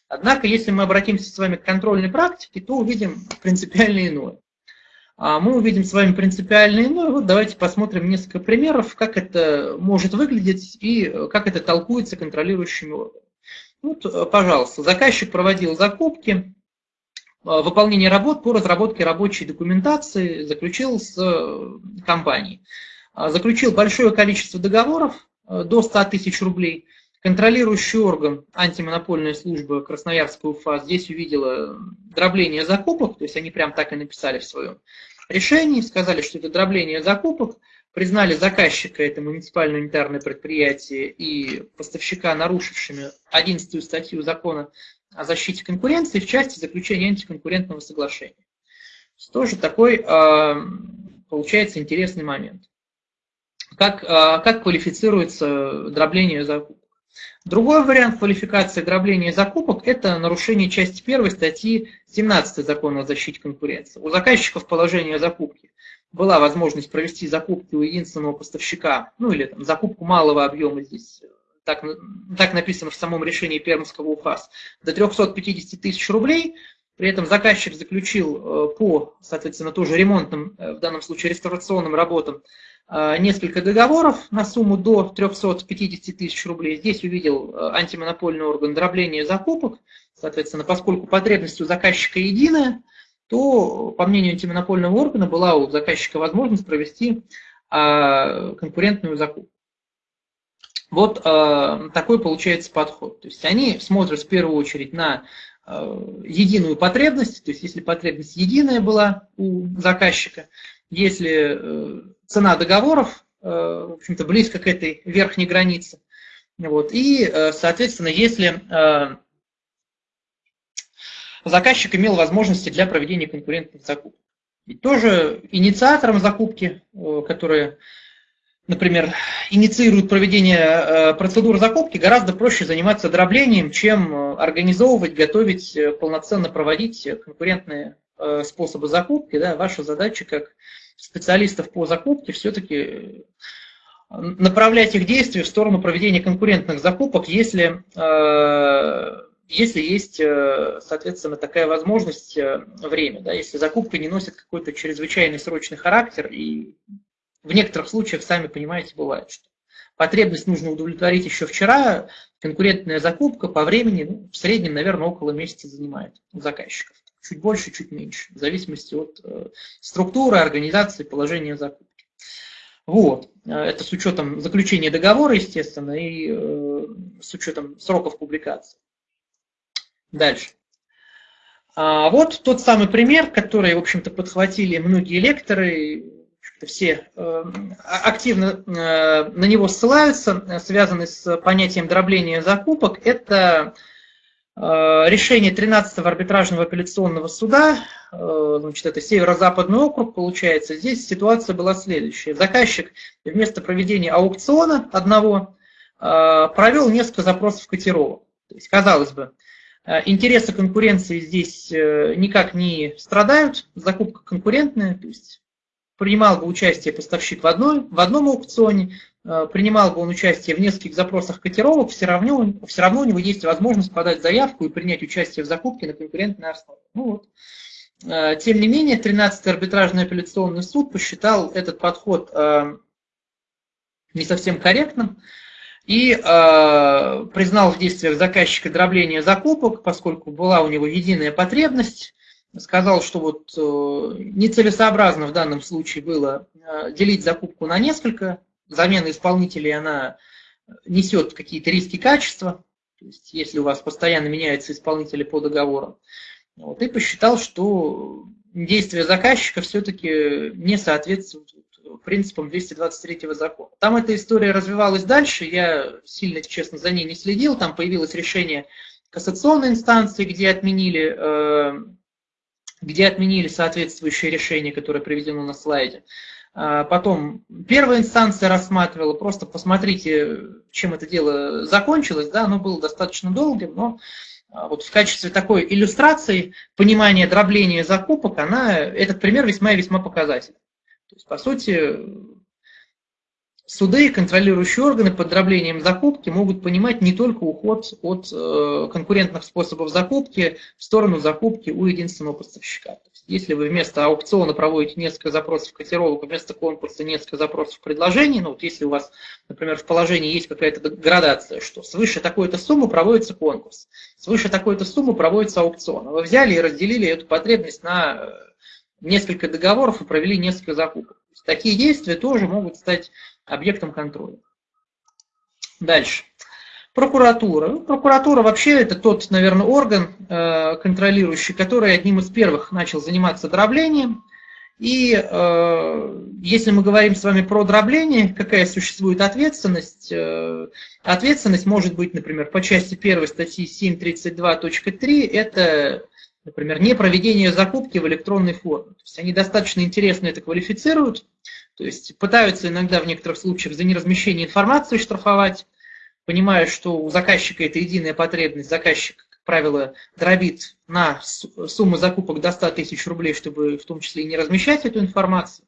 Speaker 1: Однако, если мы обратимся с вами к контрольной практике, то увидим принципиально иное. А мы увидим с вами принципиально иное. Вот давайте посмотрим несколько примеров, как это может выглядеть и как это толкуется контролирующими органами. Вот, э, пожалуйста, заказчик проводил закупки, Э, выполнение работ по разработке рабочей документации заключил с э, компанией. А, заключил большое количество договоров, э, до 100 тысяч рублей. Контролирующий орган, антимонопольная служба Красноярского УФА, здесь увидела дробление закупок, то есть они прям так и написали в своем решении, сказали, что это дробление закупок, признали заказчика, это муниципальное унитарное предприятие, и поставщика, нарушившими 11 статью закона о защите конкуренции в части заключения антиконкурентного соглашения. Тоже такой а, получается интересный момент. Как, а, как квалифицируется дробление закупок? Другой вариант квалификации дробления закупок – это нарушение части 1 статьи 17 Закона о защите конкуренции. У заказчиков положения закупки была возможность провести закупки у единственного поставщика, ну или там, закупку малого объема здесь так, так написано в самом решении Пермского УФАС, до 350 тысяч рублей. При этом заказчик заключил э, по, соответственно, тоже ремонтным, э, в данном случае реставрационным работам, э, несколько договоров на сумму до 350 тысяч рублей. Здесь увидел антимонопольный орган дробления закупок. Соответственно, поскольку потребность у заказчика единая, то, по мнению антимонопольного органа, была у заказчика возможность провести конкурентную закупку. Вот э, такой получается подход. То есть они смотрят в первую очередь на э, единую потребность, то есть если потребность единая была у заказчика, если э, цена договоров, э, в общем-то, близко к этой верхней границе, вот, и, э, соответственно, если э, заказчик имел возможности для проведения конкурентных закупок. И тоже инициатором закупки, которые например, инициируют проведение процедур закупки, гораздо проще заниматься дроблением, чем организовывать, готовить, полноценно проводить конкурентные способы закупки. Да. Ваша задача как специалистов по закупке все-таки направлять их действия в сторону проведения конкурентных закупок, если, если есть, соответственно, такая возможность время, да, если закупка не носит какой-то чрезвычайный срочный характер и в некоторых случаях, сами понимаете, бывает, что потребность нужно удовлетворить еще вчера, конкурентная закупка по времени ну, в среднем, наверное, около месяца занимает у заказчиков. Чуть больше, чуть меньше, в зависимости от э, структуры, организации, положения закупки. Вот. Это с учетом заключения договора, естественно, и э, с учетом сроков публикации. Дальше. А вот тот самый пример, который, в общем-то, подхватили многие лекторы, все э, активно э, на него ссылаются, э, связанный с понятием дробления закупок, это решение 13-го арбитражного апелляционного суда, значит, это северо-западный округ, получается. Здесь ситуация была следующая. Заказчик вместо проведения аукциона одного провел несколько запросов котировок. То есть, казалось бы, интересы конкуренции здесь никак не страдают, закупка конкурентная, то есть принимал бы участие поставщик в, одной, в одном аукционе, э, принимал бы он участие в нескольких запросах котировок, все равно, все равно у него есть возможность подать заявку и принять участие в закупке на конкурентной основе. Ну вот. Э, тем не менее, 13-й арбитражный апелляционный суд посчитал этот подход э, не совсем корректным и признал в действиях заказчика дробление закупок, поскольку была у него единая потребность, сказал, что вот э, нецелесообразно в данном случае было э, делить закупку на несколько. Замена исполнителей, она несет какие-то риски качества, то есть если у вас постоянно меняются исполнители по договору. Вот, и посчитал, что действия заказчика все-таки не соответствуют принципам 223 закона. Там эта история развивалась дальше, я сильно, честно, за ней не следил, там появилось решение кассационной инстанции, где отменили, э, где отменили соответствующее решение, которое приведено на слайде. А потом первая инстанция рассматривала, просто посмотрите, чем это дело закончилось, да, оно было достаточно долгим, но а, вот в качестве такой иллюстрации понимания дробления закупок, она, этот пример весьма и весьма показательный. То есть, по сути, суды и контролирующие органы под дроблением закупки могут понимать не только уход от э, конкурентных способов закупки в сторону закупки у единственного поставщика. Если вы вместо аукциона проводите несколько запросов котировок, вместо конкурса несколько запросов предложений, ну вот если у вас, например, в положении есть какая-то градация, что свыше такой-то суммы проводится конкурс, свыше такой-то суммы проводится аукцион, вы взяли и разделили эту потребность на э, несколько договоров и провели несколько закупок. Такие действия тоже могут стать объектом контроля. Дальше. Прокуратура. Прокуратура вообще это тот, наверное, орган э, контролирующий, который одним из первых начал заниматься дроблением. И э, если мы говорим с вами про дробление, какая существует ответственность? Э, ответственность может быть, например, по части 1 статьи 732.3, это, например, не проведение закупки в электронной форме. То есть они достаточно интересно это квалифицируют, то есть пытаются иногда в некоторых случаях за неразмещение информации штрафовать, понимая, что у заказчика это единая потребность, заказчик, как правило, дробит на сумму закупок до 100 тысяч рублей, чтобы в том числе и не размещать эту информацию.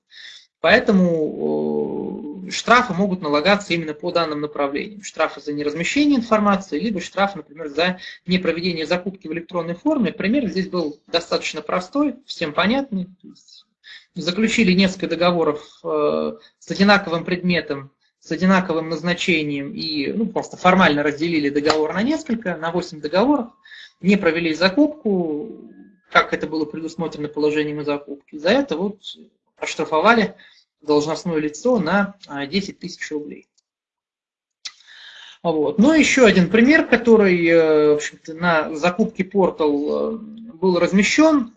Speaker 1: Поэтому штрафы могут налагаться именно по данным направлениям. Штрафы за неразмещение информации, либо штрафы, например, за непроведение закупки в электронной форме. Пример здесь был достаточно простой, всем понятный заключили несколько договоров э, с одинаковым предметом, с одинаковым назначением и ну, просто формально разделили договор на несколько, на 8 договоров, не провели закупку, как это было предусмотрено положением о закупке. За это вот оштрафовали должностное лицо на 10 а, тысяч рублей. Вот. Ну, еще один пример, который э, на закупке портал э, был размещен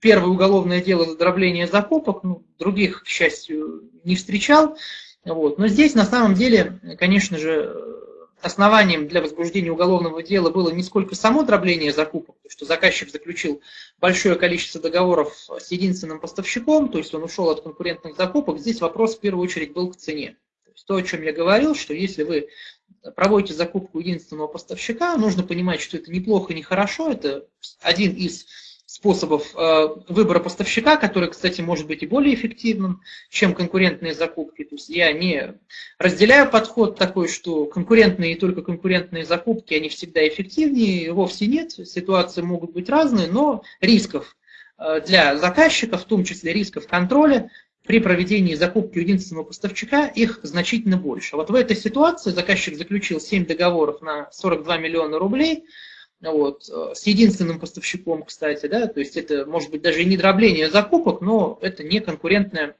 Speaker 1: первое уголовное дело за дробление закупок, ну, других, к счастью, не встречал. Вот. Но здесь на самом деле, конечно же, основанием для возбуждения уголовного дела было не сколько само дробление закупок, то что заказчик заключил большое количество договоров с единственным поставщиком, то есть он ушел от конкурентных закупок, здесь вопрос в первую очередь был к цене. То, есть то о чем я говорил, что если вы проводите закупку единственного поставщика, нужно понимать, что это неплохо, не хорошо, это один из способов э, выбора поставщика, который, кстати, может быть и более эффективным, чем конкурентные закупки. То есть я не разделяю подход такой, что конкурентные и только конкурентные закупки, они всегда эффективнее, вовсе нет. Ситуации могут быть разные, но рисков э, для заказчика, в том числе рисков контроля, при проведении закупки единственного поставщика их значительно больше. Вот в этой ситуации заказчик заключил 7 договоров на 42 миллиона рублей – вот, э, с единственным поставщиком, кстати, да, то есть это может быть даже и не дробление закупок, но это не конкурентная,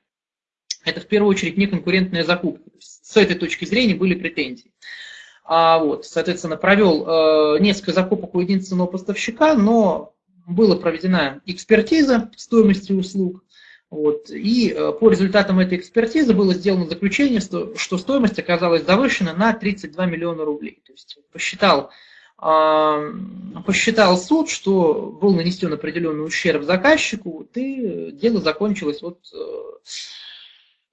Speaker 1: это в первую очередь не конкурентная закупка. С этой точки зрения были претензии. А вот, соответственно, провел э, несколько закупок у единственного поставщика, но была проведена экспертиза стоимости услуг, вот, и э, по результатам этой экспертизы было сделано заключение, что, что стоимость оказалась завышена на 32 миллиона рублей. То есть посчитал посчитал суд, что был нанесен определенный ущерб заказчику, и дело закончилось вот э,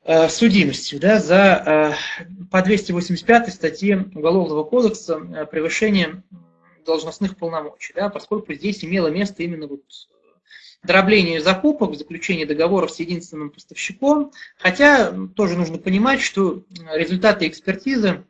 Speaker 1: э, судимостью да, за э, по 285 статье Уголовного кодекса превышение должностных полномочий, да, поскольку здесь имело место именно вот дробление закупок, заключение договоров с единственным поставщиком, хотя тоже нужно понимать, что результаты экспертизы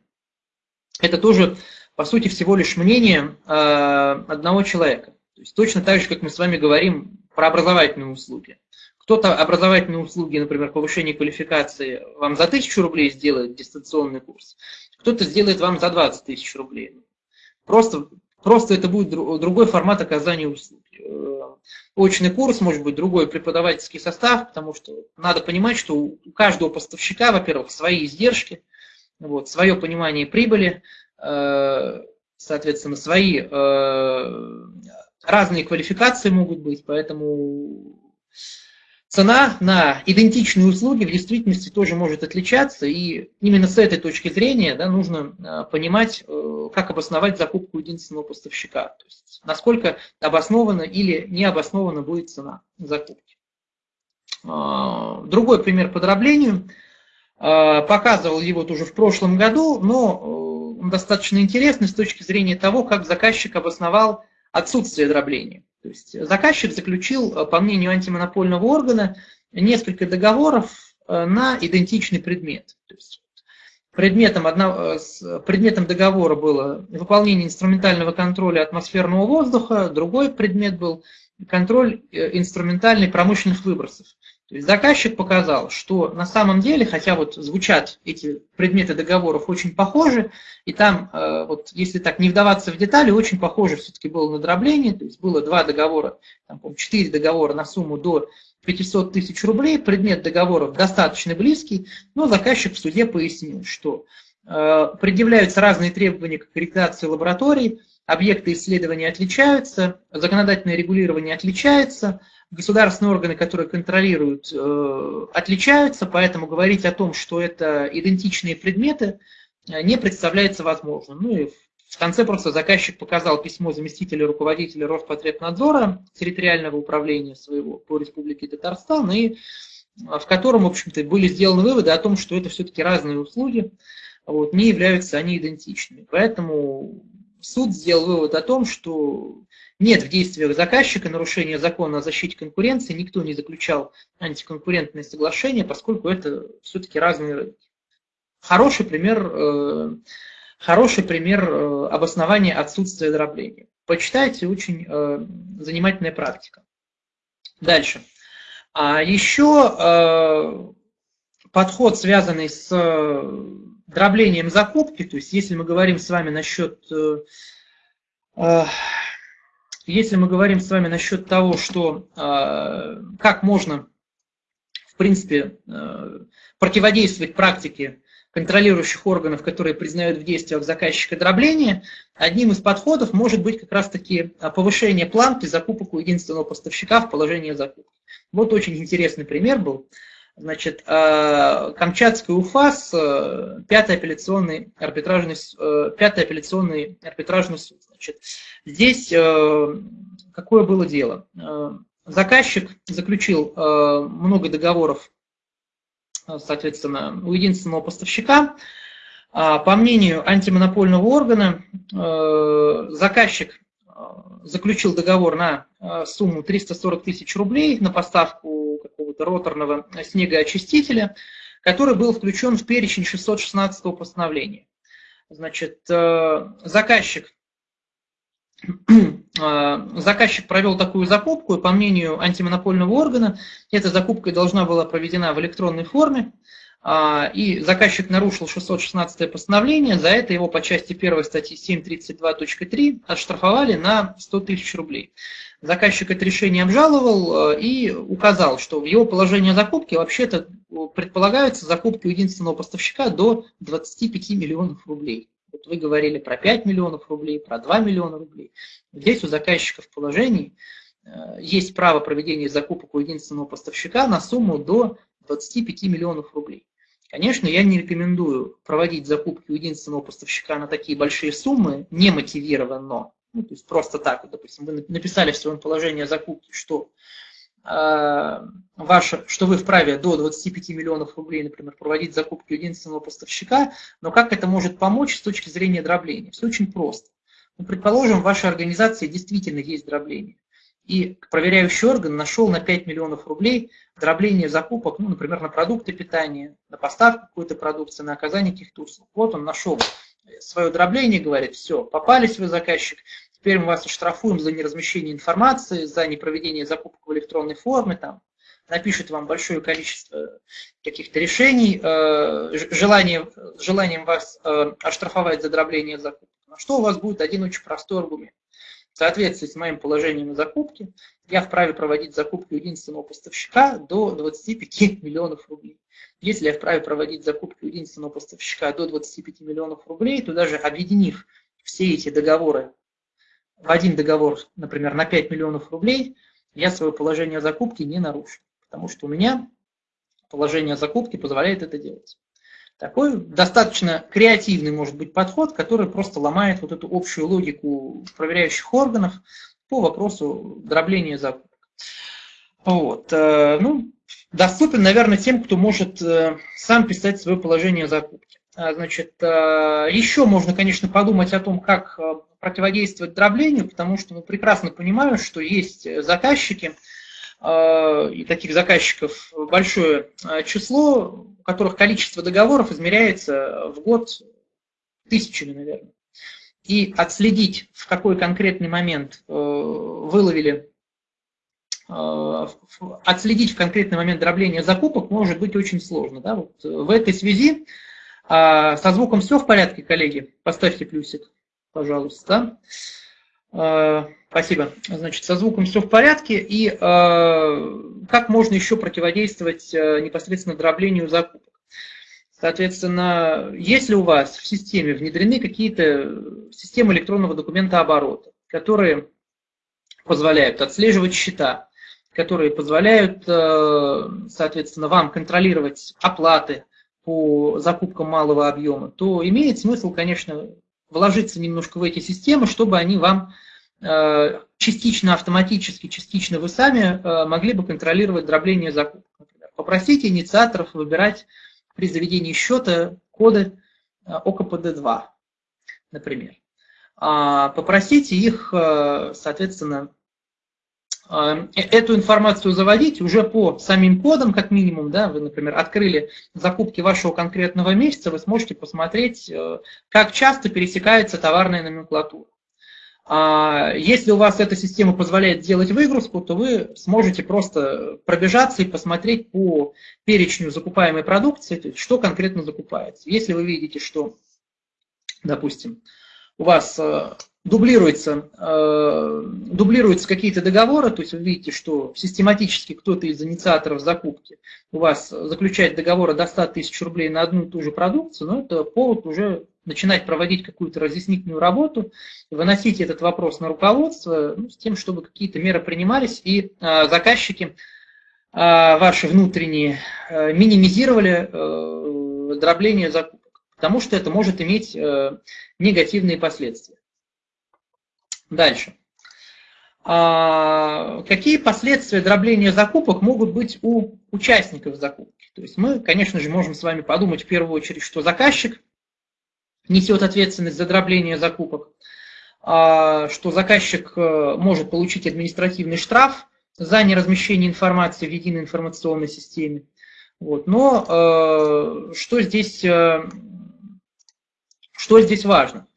Speaker 1: это тоже по сути, всего лишь мнение э, одного человека. То есть точно так же, как мы с вами говорим про образовательные услуги. Кто-то образовательные услуги, например, повышение квалификации, вам за тысячу рублей сделает дистанционный курс, кто-то сделает вам за 20 тысяч рублей. Просто, просто это будет другой формат оказания услуги. Э, очный курс, может быть, другой преподавательский состав, потому что надо понимать, что у каждого поставщика, во-первых, свои издержки, вот, свое понимание прибыли, соответственно, свои э, разные квалификации могут быть, поэтому цена на идентичные услуги в действительности тоже может отличаться, и именно с этой точки зрения да, нужно э, понимать, э, как обосновать закупку единственного поставщика, то есть насколько обоснована или не обоснована будет цена закупки. Другой пример по дроблению. А, показывал его тоже в прошлом году, но э, достаточно интересный с точки зрения того, как заказчик обосновал отсутствие дробления. То есть заказчик заключил, э, по мнению антимонопольного органа, несколько договоров э, на идентичный предмет. То есть предметом, одного, э, предметом договора было выполнение инструментального контроля атмосферного воздуха, другой предмет был контроль инструментальный промышленных выбросов. То есть заказчик показал, что на самом деле, хотя вот звучат эти предметы договоров очень похожи, и там, э, вот если так не вдаваться в детали, очень похоже все-таки было на дробление, то есть было два договора, там, четыре договора на сумму до 500 тысяч рублей, предмет договоров достаточно близкий, но заказчик в суде пояснил, что э, предъявляются разные требования к аккредитации лабораторий, объекты исследования отличаются, законодательное регулирование отличается, государственные органы, которые контролируют, э, отличаются, поэтому говорить о том, что это идентичные предметы, э, не представляется возможным. Ну и в конце просто заказчик показал письмо заместителя руководителя Роспотребнадзора территориального управления своего по Республике Татарстан, и э, в котором, в общем-то, были сделаны выводы о том, что это все-таки разные услуги, вот, не являются они идентичными. Поэтому суд сделал вывод о том, что нет в действиях заказчика нарушения закона о защите конкуренции, никто не заключал антиконкурентные соглашения, поскольку это все-таки разные рынки. Хороший пример, э, хороший пример э, обоснования отсутствия дробления. Почитайте, очень э, занимательная практика. Дальше. А еще подход, связанный с дроблением закупки, то есть если мы говорим с вами насчет если мы говорим с вами насчет того, что э, как можно, в принципе, э, противодействовать практике контролирующих органов, которые признают в действиях заказчика дробления, одним из подходов может быть как раз-таки повышение планки закупок у единственного поставщика в положении закупки. Вот очень интересный пример был. Значит, э, Камчатский УФАС, э, пятый апелляционный арбитражный, э, пятый апелляционный арбитражный суд. Значит, здесь какое было дело? Заказчик заключил много договоров, соответственно, у единственного поставщика. А, по мнению антимонопольного органа, заказчик заключил договор на сумму 340 тысяч рублей на поставку роторного снегоочистителя, который был включен в перечень 616 постановления. Значит, э, заказчик, э, заказчик провел такую закупку, и по мнению антимонопольного органа, эта закупка должна была проведена в электронной форме, и заказчик нарушил 616 постановление, за это его по части 1 статьи 732.3 отштрафовали на 100 тысяч рублей. Заказчик это решение обжаловал э, и указал, что в его положении закупки вообще-то э, предполагаются закупки у единственного поставщика до 25 миллионов рублей. Вот вы говорили про 5 миллионов рублей, про 2 миллиона рублей. Здесь у заказчика в положении э, есть право проведения закупок у единственного поставщика на сумму до 25 миллионов рублей. Конечно, я не рекомендую проводить закупки у единственного поставщика на такие большие суммы, не мотивированно. Ну, то есть просто так, вот, допустим, вы написали в своем положении о закупке, что, э, ваше, что вы вправе до 25 миллионов рублей, например, проводить закупки единственного поставщика, но как это может помочь с точки зрения дробления? Все очень просто. Ну, предположим, в вашей организации действительно есть дробление. И проверяющий орган нашел на 5 миллионов рублей дробление закупок, ну, например, на продукты питания, на поставку какой-то продукции, на оказание каких-то услуг. Вот он нашел свое дробление, говорит, все, попались вы, заказчик, теперь мы вас оштрафуем за неразмещение информации, за непроведение закупок в электронной форме, там, напишет вам большое количество каких-то решений, э, желание, желанием вас э, оштрафовать за дробление закупок. На что у вас будет один очень простой аргумент. В соответствии с моим положением на закупке, я вправе проводить закупку единственного поставщика до 25 миллионов рублей. Если я вправе проводить закупку единственного поставщика до 25 миллионов рублей, то даже объединив все эти договоры в один договор, например, на 5 миллионов рублей, я свое положение закупки не нарушу. потому что у меня положение закупки позволяет это делать. Такой достаточно креативный может быть подход, который просто ломает вот эту общую логику проверяющих органов по вопросу дробления закупок. Вот. Э, ну, доступен, наверное, тем, кто может э, сам писать свое положение закупки. А, значит, э, еще можно, конечно, подумать о том, как противодействовать дроблению, потому что мы прекрасно понимаем, что есть заказчики, и таких заказчиков большое число, у которых количество договоров измеряется в год тысячами, наверное. И отследить, в какой конкретный момент выловили Э, отследить в конкретный момент дробления закупок может быть очень сложно. Да? Вот в этой связи э, со звуком все в порядке, коллеги? Поставьте плюсик, пожалуйста. Э, спасибо. Значит, со звуком все в порядке. И как можно еще противодействовать непосредственно дроблению закупок? Соответственно, если у вас в системе внедрены какие-то системы электронного документа оборота, которые позволяют отслеживать счета, которые позволяют, э, соответственно, вам контролировать оплаты по закупкам малого объема, то имеет смысл, конечно, вложиться немножко в эти системы, чтобы они вам э, частично автоматически, частично вы сами э, могли бы контролировать дробление закупок. Например. Попросите инициаторов выбирать при заведении счета коды ОКПД-2, например. А попросите их, соответственно, Э, эту информацию заводить уже по самим кодам, как минимум, да, вы, например, открыли закупки вашего конкретного месяца, вы сможете посмотреть, э, как часто пересекается товарная номенклатура. А если у вас эта система позволяет делать выгрузку, то вы сможете просто пробежаться и посмотреть по перечню закупаемой продукции, что конкретно закупается. Если вы видите, что, допустим, у вас э, дублируется, э, дублируются какие-то договоры, то есть вы видите, что систематически кто-то из инициаторов закупки у вас заключает договоры до 100 тысяч рублей на одну и ту же продукцию, но это повод уже начинать проводить какую-то разъяснительную работу, выносить этот вопрос на руководство ну, с тем, чтобы какие-то меры принимались и э, заказчики э, ваши внутренние э, минимизировали э, дробление закупок, потому что это может иметь э, негативные последствия. Дальше. А, какие последствия дробления закупок могут быть у участников закупки? То есть мы, конечно же, можем с вами подумать в первую очередь, что заказчик несет ответственность за дробление закупок, а, что заказчик э, может получить административный штраф за неразмещение информации в единой информационной системе. Вот. Но э, что, здесь, э, что здесь важно?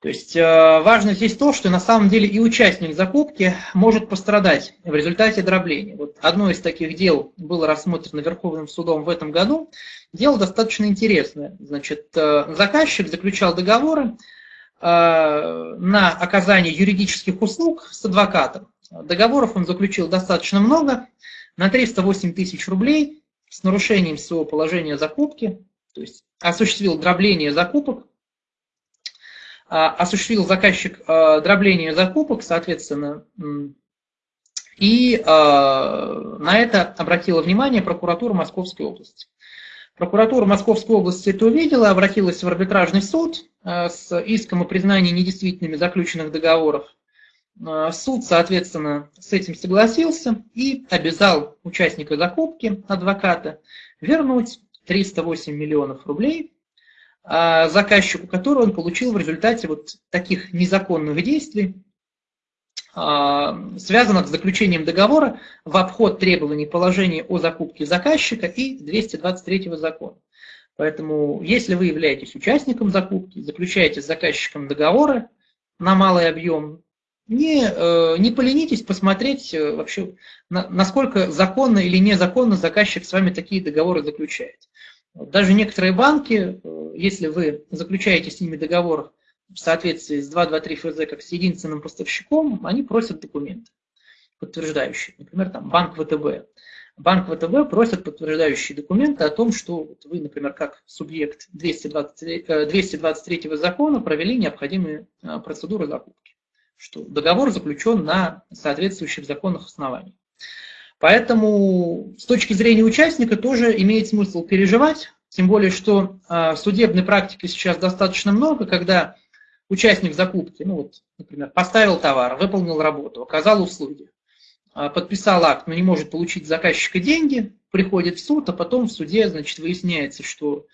Speaker 1: То есть э, важно здесь то, что на самом деле и участник закупки может пострадать в результате дробления. Вот одно из таких дел было рассмотрено Верховным судом в этом году. Дело достаточно интересное. Значит, э, заказчик заключал договоры э, на оказание юридических услуг с адвокатом. Договоров он заключил достаточно много, на 308 тысяч рублей с нарушением своего положения закупки, то есть осуществил дробление закупок, осуществил заказчик а, дробление закупок, соответственно, и а, на это обратила внимание прокуратура Московской области. Прокуратура Московской области это увидела, обратилась в арбитражный суд с иском о признании недействительными заключенных договоров. Суд, соответственно, с этим согласился и обязал участника закупки, адвоката, вернуть 308 миллионов рублей а, заказчику, который он получил в результате вот таких незаконных действий, а, связанных с заключением договора в обход требований положения о закупке заказчика и 223 закона. Поэтому, если вы являетесь участником закупки, заключаете с заказчиком договоры на малый объем, не, э, не поленитесь посмотреть э, вообще, насколько законно или незаконно заказчик с вами такие договоры заключает. Даже некоторые банки, э, если вы заключаете с ними договор в соответствии с 223 ФЗ как с единственным поставщиком, они просят документы подтверждающие. Например, там банк ВТБ. Банк ВТБ просит подтверждающие документы о том, что вы, например, как субъект 223, 223 э, закона провели необходимые э, процедуры закупки, что договор заключен на соответствующих законных основаниях. Поэтому с точки зрения участника тоже имеет смысл переживать, тем более, что э, судебной практики сейчас достаточно много, когда участник закупки, ну вот, например, поставил товар, выполнил работу, оказал услуги, э, подписал акт, но не может получить заказчика деньги, приходит в суд, а потом в суде, значит, выясняется, что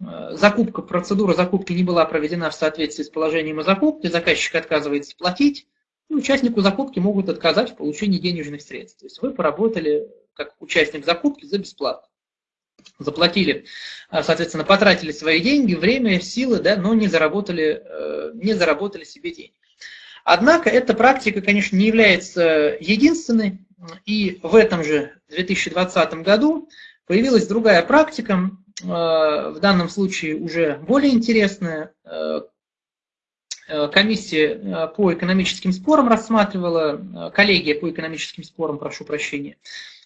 Speaker 1: э, закупка, процедура закупки не была проведена в соответствии с положением о закупке, заказчик отказывается платить, и участнику закупки могут отказать в получении денежных средств. То есть вы поработали как участник закупки за бесплатно. Заплатили, а, соответственно, потратили свои деньги, время, силы, да, но не заработали, э, не заработали себе денег. Однако эта практика, конечно, не является единственной, и в этом же 2020 году появилась другая практика, э, в данном случае уже более интересная, э, Э, комиссия э, по экономическим спорам рассматривала, э, коллегия по экономическим спорам, прошу прощения,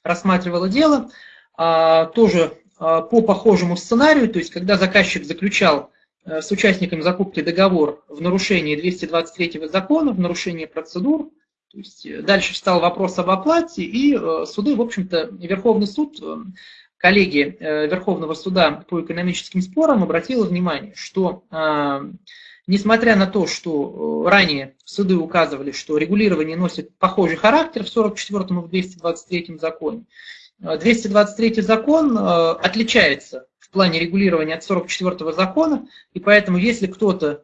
Speaker 1: рассматривала дело, а, тоже по похожему сценарию, то есть когда заказчик заключал с участниками закупки договор в нарушении 223 закона, в нарушении процедур, то есть дальше встал вопрос об оплате, и суды, в общем-то, Верховный суд, коллегия Верховного суда по экономическим спорам обратила внимание, что Несмотря на то, что э, ранее суды указывали, что регулирование носит похожий характер в 44 и в 223 законе, 223 э, закон э, отличается в плане регулирования от 44 закона, и поэтому если кто-то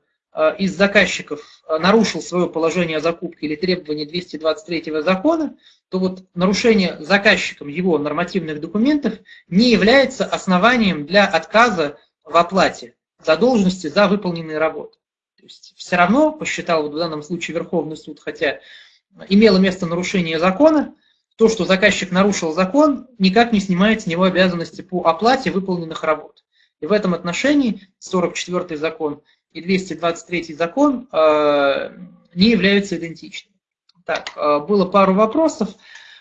Speaker 1: из заказчиков нарушил свое положение о закупке или требования 223 закона, то вот нарушение заказчиком его нормативных документов не является основанием для отказа в оплате задолженности за выполненные работы есть все равно, посчитал вот в данном случае Верховный суд, хотя имело место нарушение закона, то, что заказчик нарушил закон, никак не снимает с него обязанности по оплате выполненных работ. И в этом отношении 44 закон и 223 закон э, не являются идентичными. Так, э, было пару вопросов.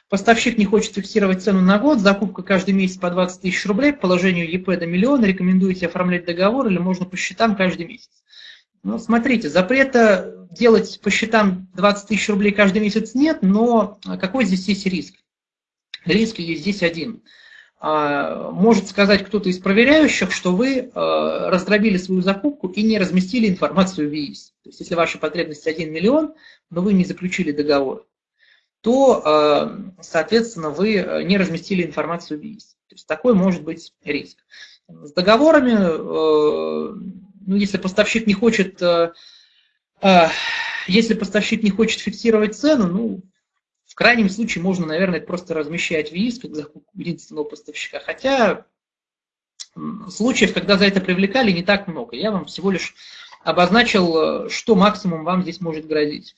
Speaker 1: Поставщик не хочет фиксировать цену на год, закупка каждый месяц по 20 тысяч рублей, положению ЕП до миллиона, рекомендуете оформлять договор или можно по счетам каждый месяц? Ну, смотрите, запрета делать по счетам 20 тысяч рублей каждый месяц нет, но какой здесь есть риск? Риск есть здесь один. А, может сказать кто-то из проверяющих, что вы а, раздробили свою закупку и не разместили информацию в ВИИС. То есть, если ваша потребность 1 миллион, но вы не заключили договор, то, а, соответственно, вы не разместили информацию в ВИИС. То есть, такой может быть риск. С договорами если поставщик не хочет, э, э, если поставщик не хочет фиксировать цену, ну, в крайнем случае можно, наверное, просто размещать ВИС как закупку единственного поставщика. Хотя случаев, когда за это привлекали, не так много. Я вам всего лишь обозначил, э, что максимум вам здесь может грозить.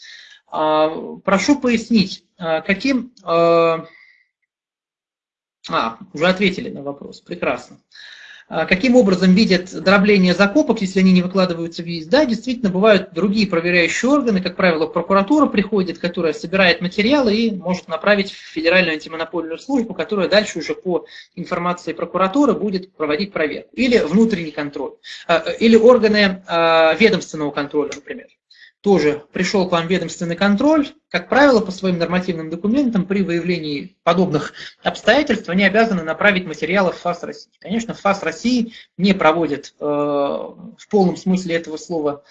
Speaker 1: А, прошу пояснить, каким... А, уже ответили на вопрос, прекрасно. А каким образом видят дробление закупок, если они не выкладываются в ВИЗ? Да, действительно, бывают другие проверяющие органы, как правило, прокуратура приходит, которая собирает материалы и может направить в Федеральную антимонопольную службу, которая дальше уже по информации прокуратуры будет проводить проверку. Или внутренний контроль, а, или органы а, ведомственного контроля, например тоже пришел к вам ведомственный контроль, как правило, по своим нормативным документам при выявлении подобных обстоятельств они обязаны направить материалы в ФАС России. Конечно, ФАС России не проводит э, в полном смысле этого слова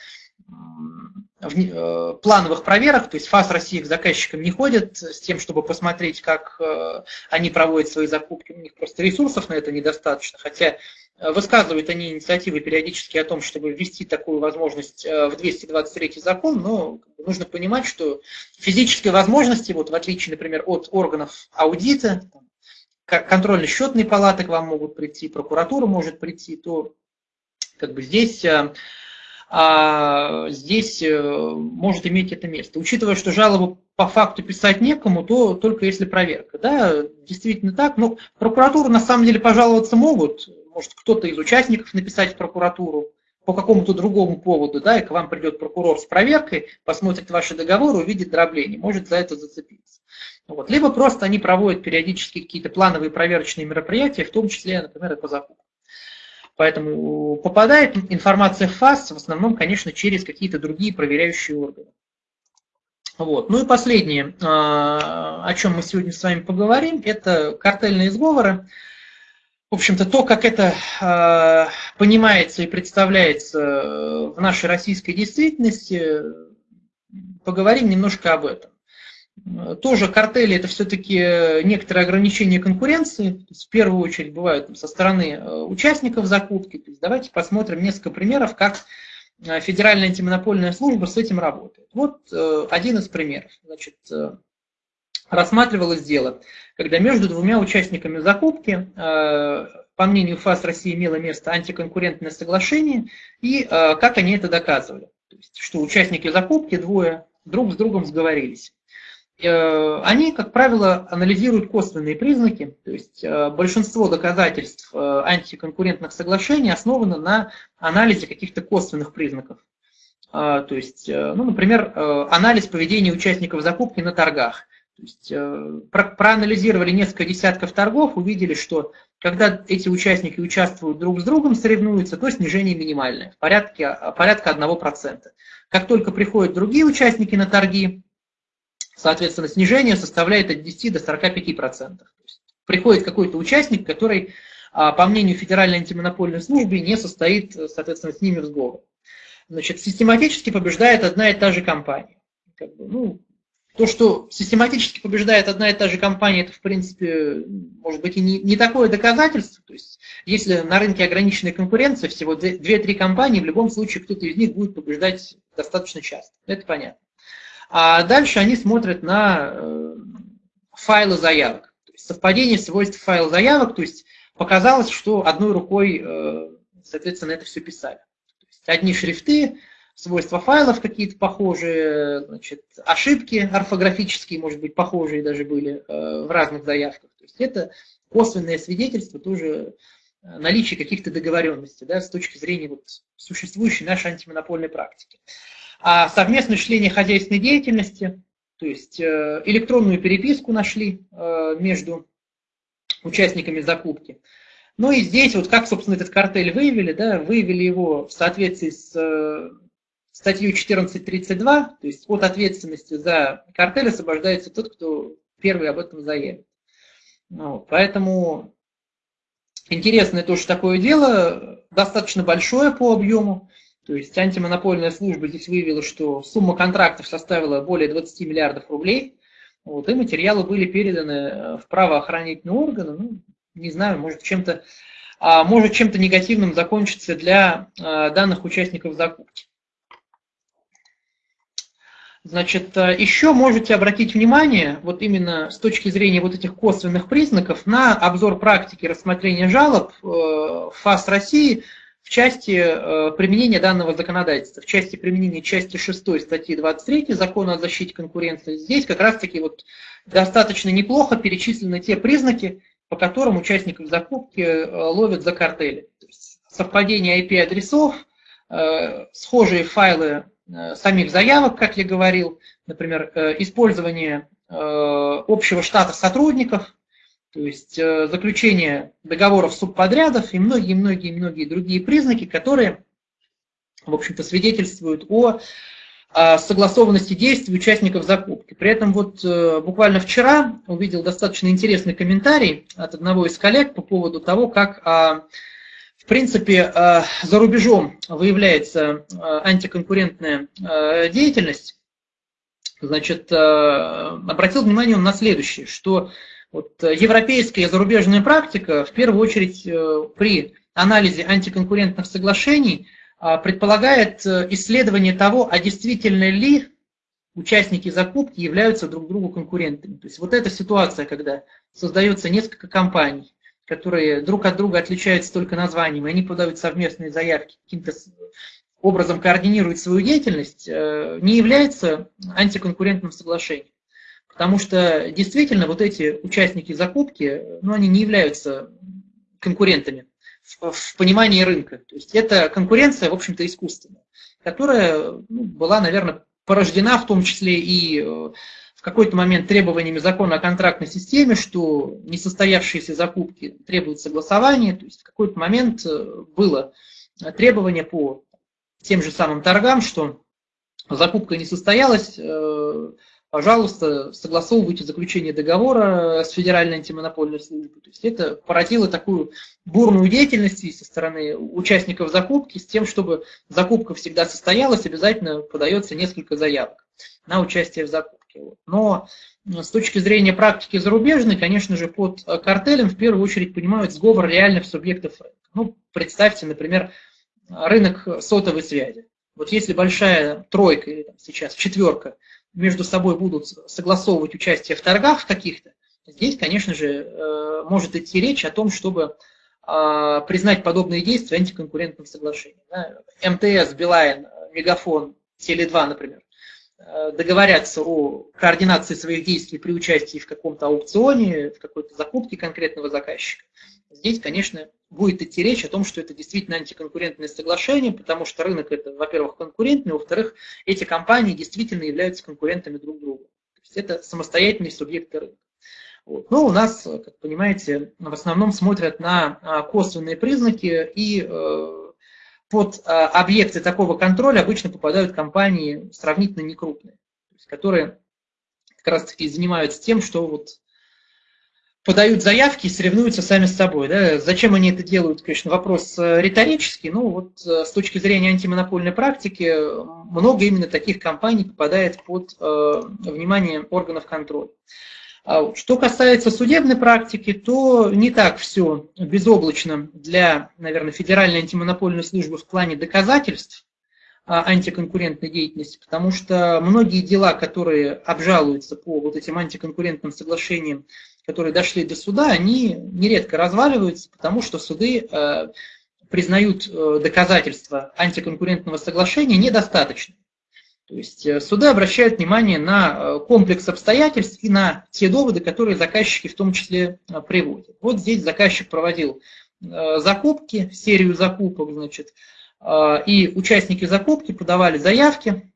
Speaker 1: плановых проверок, то есть ФАС России к заказчикам не ходит с тем, чтобы посмотреть, как э, они проводят свои закупки. У них просто ресурсов на это недостаточно, хотя Э, высказывают они инициативы периодически о том, чтобы ввести такую возможность э, в 223 закон, но нужно понимать, что физической возможности, вот в отличие, например, от органов аудита, контрольно-счетные палаты к вам могут прийти, прокуратура может прийти, то как бы здесь, э, здесь может иметь это место. Учитывая, что жалобу по факту писать некому, то только если проверка. Да, действительно так. Но прокуратуру на самом деле пожаловаться могут, может кто-то из участников написать в прокуратуру по какому-то другому поводу, да, и к вам придет прокурор с проверкой, посмотрит ваши договоры, увидит дробление, может за это зацепиться. Вот. Либо просто они проводят периодически какие-то плановые проверочные мероприятия, в том числе, например, и по закупке. Поэтому попадает информация в ФАС в основном, конечно, через какие-то другие проверяющие органы. Вот. Ну и последнее, о чем мы сегодня с вами поговорим, это картельные сговоры. В общем-то, то, как это понимается и представляется в нашей российской действительности, поговорим немножко об этом. Тоже картели – это все-таки некоторые ограничения конкуренции. В первую очередь бывают со стороны э, участников закупки. Давайте посмотрим несколько примеров, как э, Федеральная антимонопольная служба с этим работает. Вот э, один из примеров. Значит, рассматривалось дело, когда между двумя участниками закупки, по мнению ФАС России, имело место антиконкурентное соглашение, и как они это доказывали. То есть, что участники закупки двое друг с другом сговорились. Э, они, как правило, анализируют косвенные признаки, то есть э, большинство доказательств э, антиконкурентных соглашений основано на анализе каких-то косвенных признаков. То есть, ну, например, анализ поведения участников закупки на торгах. То есть, проанализировали несколько десятков торгов, увидели, что когда эти участники участвуют друг с другом, соревнуются, то снижение минимальное, в порядке, порядка 1%. Как только приходят другие участники на торги, соответственно, снижение составляет от 10 до 45%. приходит какой-то участник, который, а, по мнению Федеральной антимонопольной службы, не состоит, соответственно, с ними в сговоре. Значит, систематически побеждает одна и та же компания. Как бы, ну, то, что систематически побеждает одна и та же компания, это, в принципе, может быть, и не, не такое доказательство. То есть, если на рынке ограниченная конкуренция, всего 2-3 компании, в любом случае кто-то из них будет побеждать достаточно часто. Это понятно. А дальше они смотрят на э, файлы заявок. То есть совпадение свойств файла заявок, то есть показалось, что одной рукой, э, соответственно, это все писали. То есть одни шрифты, свойства файлов какие-то похожие, значит, ошибки орфографические, может быть, похожие даже были э, в разных заявках. То есть это косвенное свидетельство тоже наличия каких-то договоренностей да, с точки зрения вот, существующей нашей антимонопольной практики а совместное чтение хозяйственной деятельности, то есть э, электронную переписку нашли э, между участниками закупки. Ну и здесь вот как, собственно, этот картель выявили, да, выявили его в соответствии с э, статьей 14.32, то есть от ответственности за картель освобождается тот, кто первый об этом заявит. Ну, поэтому интересное тоже такое дело, достаточно большое по объему. То есть антимонопольная служба здесь выявила, что сумма контрактов составила более 20 миллиардов рублей, вот, и материалы были переданы э, в правоохранительные органы. Ну, не знаю, может чем-то а, может чем-то негативным закончиться для а, данных участников закупки. Значит, э, еще можете обратить внимание, вот именно с точки зрения вот этих косвенных признаков, на обзор практики рассмотрения жалоб э, ФАС России в части э, применения данного законодательства, в части применения части 6 статьи 23 Закона о защите конкуренции, здесь как раз-таки вот достаточно неплохо перечислены те признаки, по которым участников закупки э, ловят за картели. Совпадение IP-адресов, э, схожие файлы самих заявок, как я говорил, например, использование общего штата сотрудников, то есть э, заключение договоров субподрядов и многие-многие-многие другие признаки, которые, в общем-то, свидетельствуют о согласованности действий участников закупки. При этом вот э, буквально вчера увидел достаточно интересный комментарий от одного из коллег по поводу того, как а, в принципе а, за рубежом выявляется а, антиконкурентная деятельность. Значит, обратил внимание он на следующее, что вот э, европейская и зарубежная практика, в первую очередь э, при анализе антиконкурентных соглашений, а, предполагает э, исследование того, а действительно ли участники закупки являются друг другу конкурентами. То есть вот эта ситуация, когда создается несколько компаний, которые друг от друга отличаются только названием, и они подают совместные заявки, каким-то образом координируют свою деятельность, не является антиконкурентным соглашением. Потому что действительно вот эти участники закупки, ну, они не являются конкурентами в, в понимании рынка. То есть это конкуренция, в общем-то, искусственная, которая ну, была, наверное, порождена в том числе и э, в какой-то момент требованиями закона о контрактной системе, что несостоявшиеся закупки требуют согласования. То есть в какой-то момент э, было требование по тем же самым торгам, что закупка не состоялась, э, пожалуйста, согласовывайте заключение договора с Федеральной антимонопольной службой. То есть это породило такую бурную деятельность со стороны участников закупки с тем, чтобы закупка всегда состоялась, обязательно подается несколько заявок на участие в закупке. Но с точки зрения практики зарубежной, конечно же, под картелем в первую очередь понимают сговор реальных субъектов. Ну, представьте, например, рынок сотовой связи. Вот если большая тройка или там, сейчас четверка между собой будут согласовывать участие в торгах каких-то, здесь, конечно же, э, может идти речь о том, чтобы а, признать подобные действия антиконкурентным соглашением. МТС, Билайн, Мегафон, Теле2, например, э, договорятся о координации своих действий при участии в каком-то аукционе, в какой-то закупке конкретного заказчика. Здесь, конечно, будет идти речь о том, что это действительно антиконкурентное соглашение, потому что рынок это, во-первых, конкурентный, во-вторых, эти компании действительно являются конкурентами друг друга. То есть это самостоятельные субъекты рынка. Вот. Но у нас, как понимаете, в основном смотрят на а, косвенные признаки, и э, под а, объекты такого контроля обычно попадают компании сравнительно некрупные, которые как раз таки занимаются тем, что вот подают заявки и соревнуются сами с собой. Да? Зачем они это делают, конечно, вопрос э, риторический. Ну вот э, с точки зрения антимонопольной практики много именно таких компаний попадает под э, внимание органов контроля. А что касается судебной практики, то не так все безоблачно для, наверное, Федеральной антимонопольной службы в плане доказательств а, антиконкурентной деятельности, потому что многие дела, которые обжалуются по вот этим антиконкурентным соглашениям, которые дошли до суда, они нередко разваливаются, потому что суды э, признают э, доказательства антиконкурентного соглашения недостаточными. То есть э, суды обращают внимание на комплекс обстоятельств и на те доводы, которые заказчики в том числе приводят. Вот здесь заказчик проводил закупки, серию закупок, значит, и участники закупки подавали заявки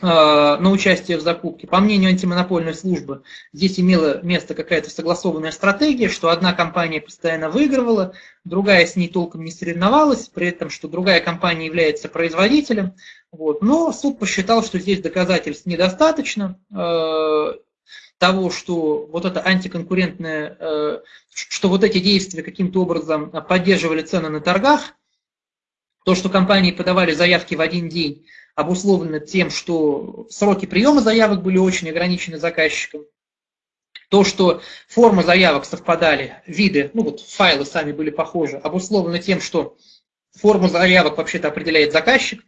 Speaker 1: на участие в закупке. По мнению антимонопольной службы, здесь имела место какая-то согласованная стратегия, что одна компания постоянно выигрывала, другая с ней толком не соревновалась, при этом, что другая компания является производителем. Вот. Но суд посчитал, что здесь доказательств недостаточно э, того, что вот это антиконкурентное, э, что вот эти действия каким-то образом поддерживали цены на торгах, то, что компании подавали заявки в один день, обусловлено тем, что сроки приема заявок были очень ограничены заказчиком. То, что формы заявок совпадали, виды, ну вот файлы сами были похожи, обусловлено тем, что форму заявок вообще-то определяет заказчик.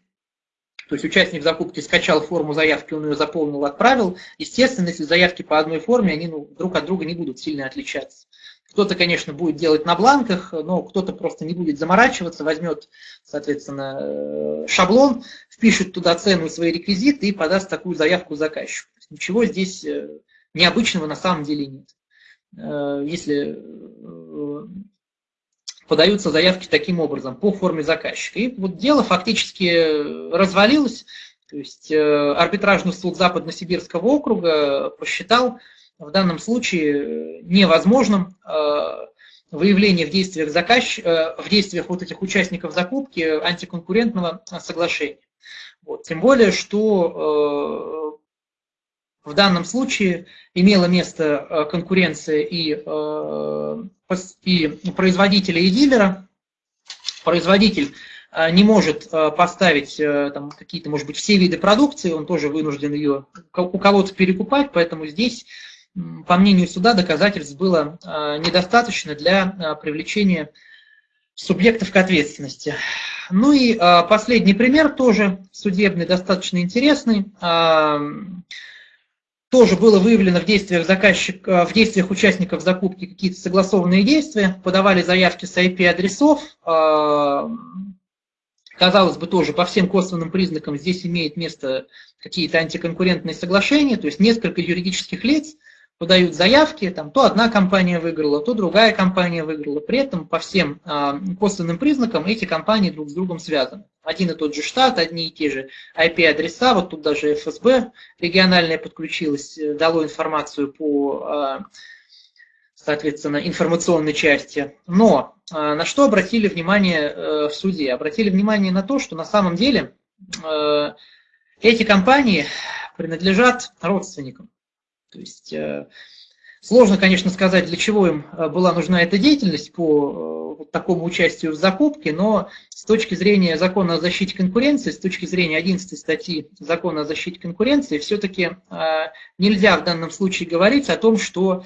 Speaker 1: То есть участник закупки скачал форму заявки, он ее заполнил, отправил. Естественно, если заявки по одной форме, они ну, друг от друга не будут сильно отличаться. Кто-то, конечно, будет делать на бланках, но кто-то просто не будет заморачиваться, возьмет, соответственно, э, шаблон, впишет туда цену и свои реквизиты и подаст такую заявку заказчику. Ничего здесь э, необычного на самом деле нет. Э, если подаются заявки таким образом, по форме заказчика. И вот дело фактически развалилось, то есть арбитражный суд Западно-Сибирского округа посчитал, в данном случае э, невозможным э, выявление в действиях, заказч... Э, в действиях вот этих участников закупки антиконкурентного соглашения. Вот. Тем более, что в данном случае имела место конкуренция и, и производителя, и дилера. Производитель не может поставить там, какие-то, может быть, все виды продукции, он тоже вынужден ее у кого-то перекупать, поэтому здесь по мнению суда, доказательств было недостаточно для привлечения субъектов к ответственности. Ну и а, последний пример, тоже судебный, достаточно интересный. Тоже было выявлено в действиях, заказчик, в действиях участников закупки какие-то согласованные действия, подавали заявки с IP-адресов, казалось бы, тоже по всем косвенным признакам здесь имеет место какие-то антиконкурентные соглашения, то есть несколько юридических лиц – подают заявки, там, то одна компания выиграла, то другая компания выиграла. При этом по всем а, косвенным признакам эти компании друг с другом связаны. Один и тот же штат, одни и те же IP-адреса, вот тут даже ФСБ региональная подключилась, э, дало информацию по, а, соответственно, информационной части. Но а, на что обратили внимание а, в суде? Обратили внимание на то, что на самом деле а, эти компании принадлежат родственникам. То есть э, сложно, конечно, сказать, для чего им э, была нужна эта деятельность по вот такому участию в закупке, но с точки зрения закона о защите конкуренции, с точки зрения 11 статьи закона о защите конкуренции, все-таки нельзя в данном случае говорить о том, что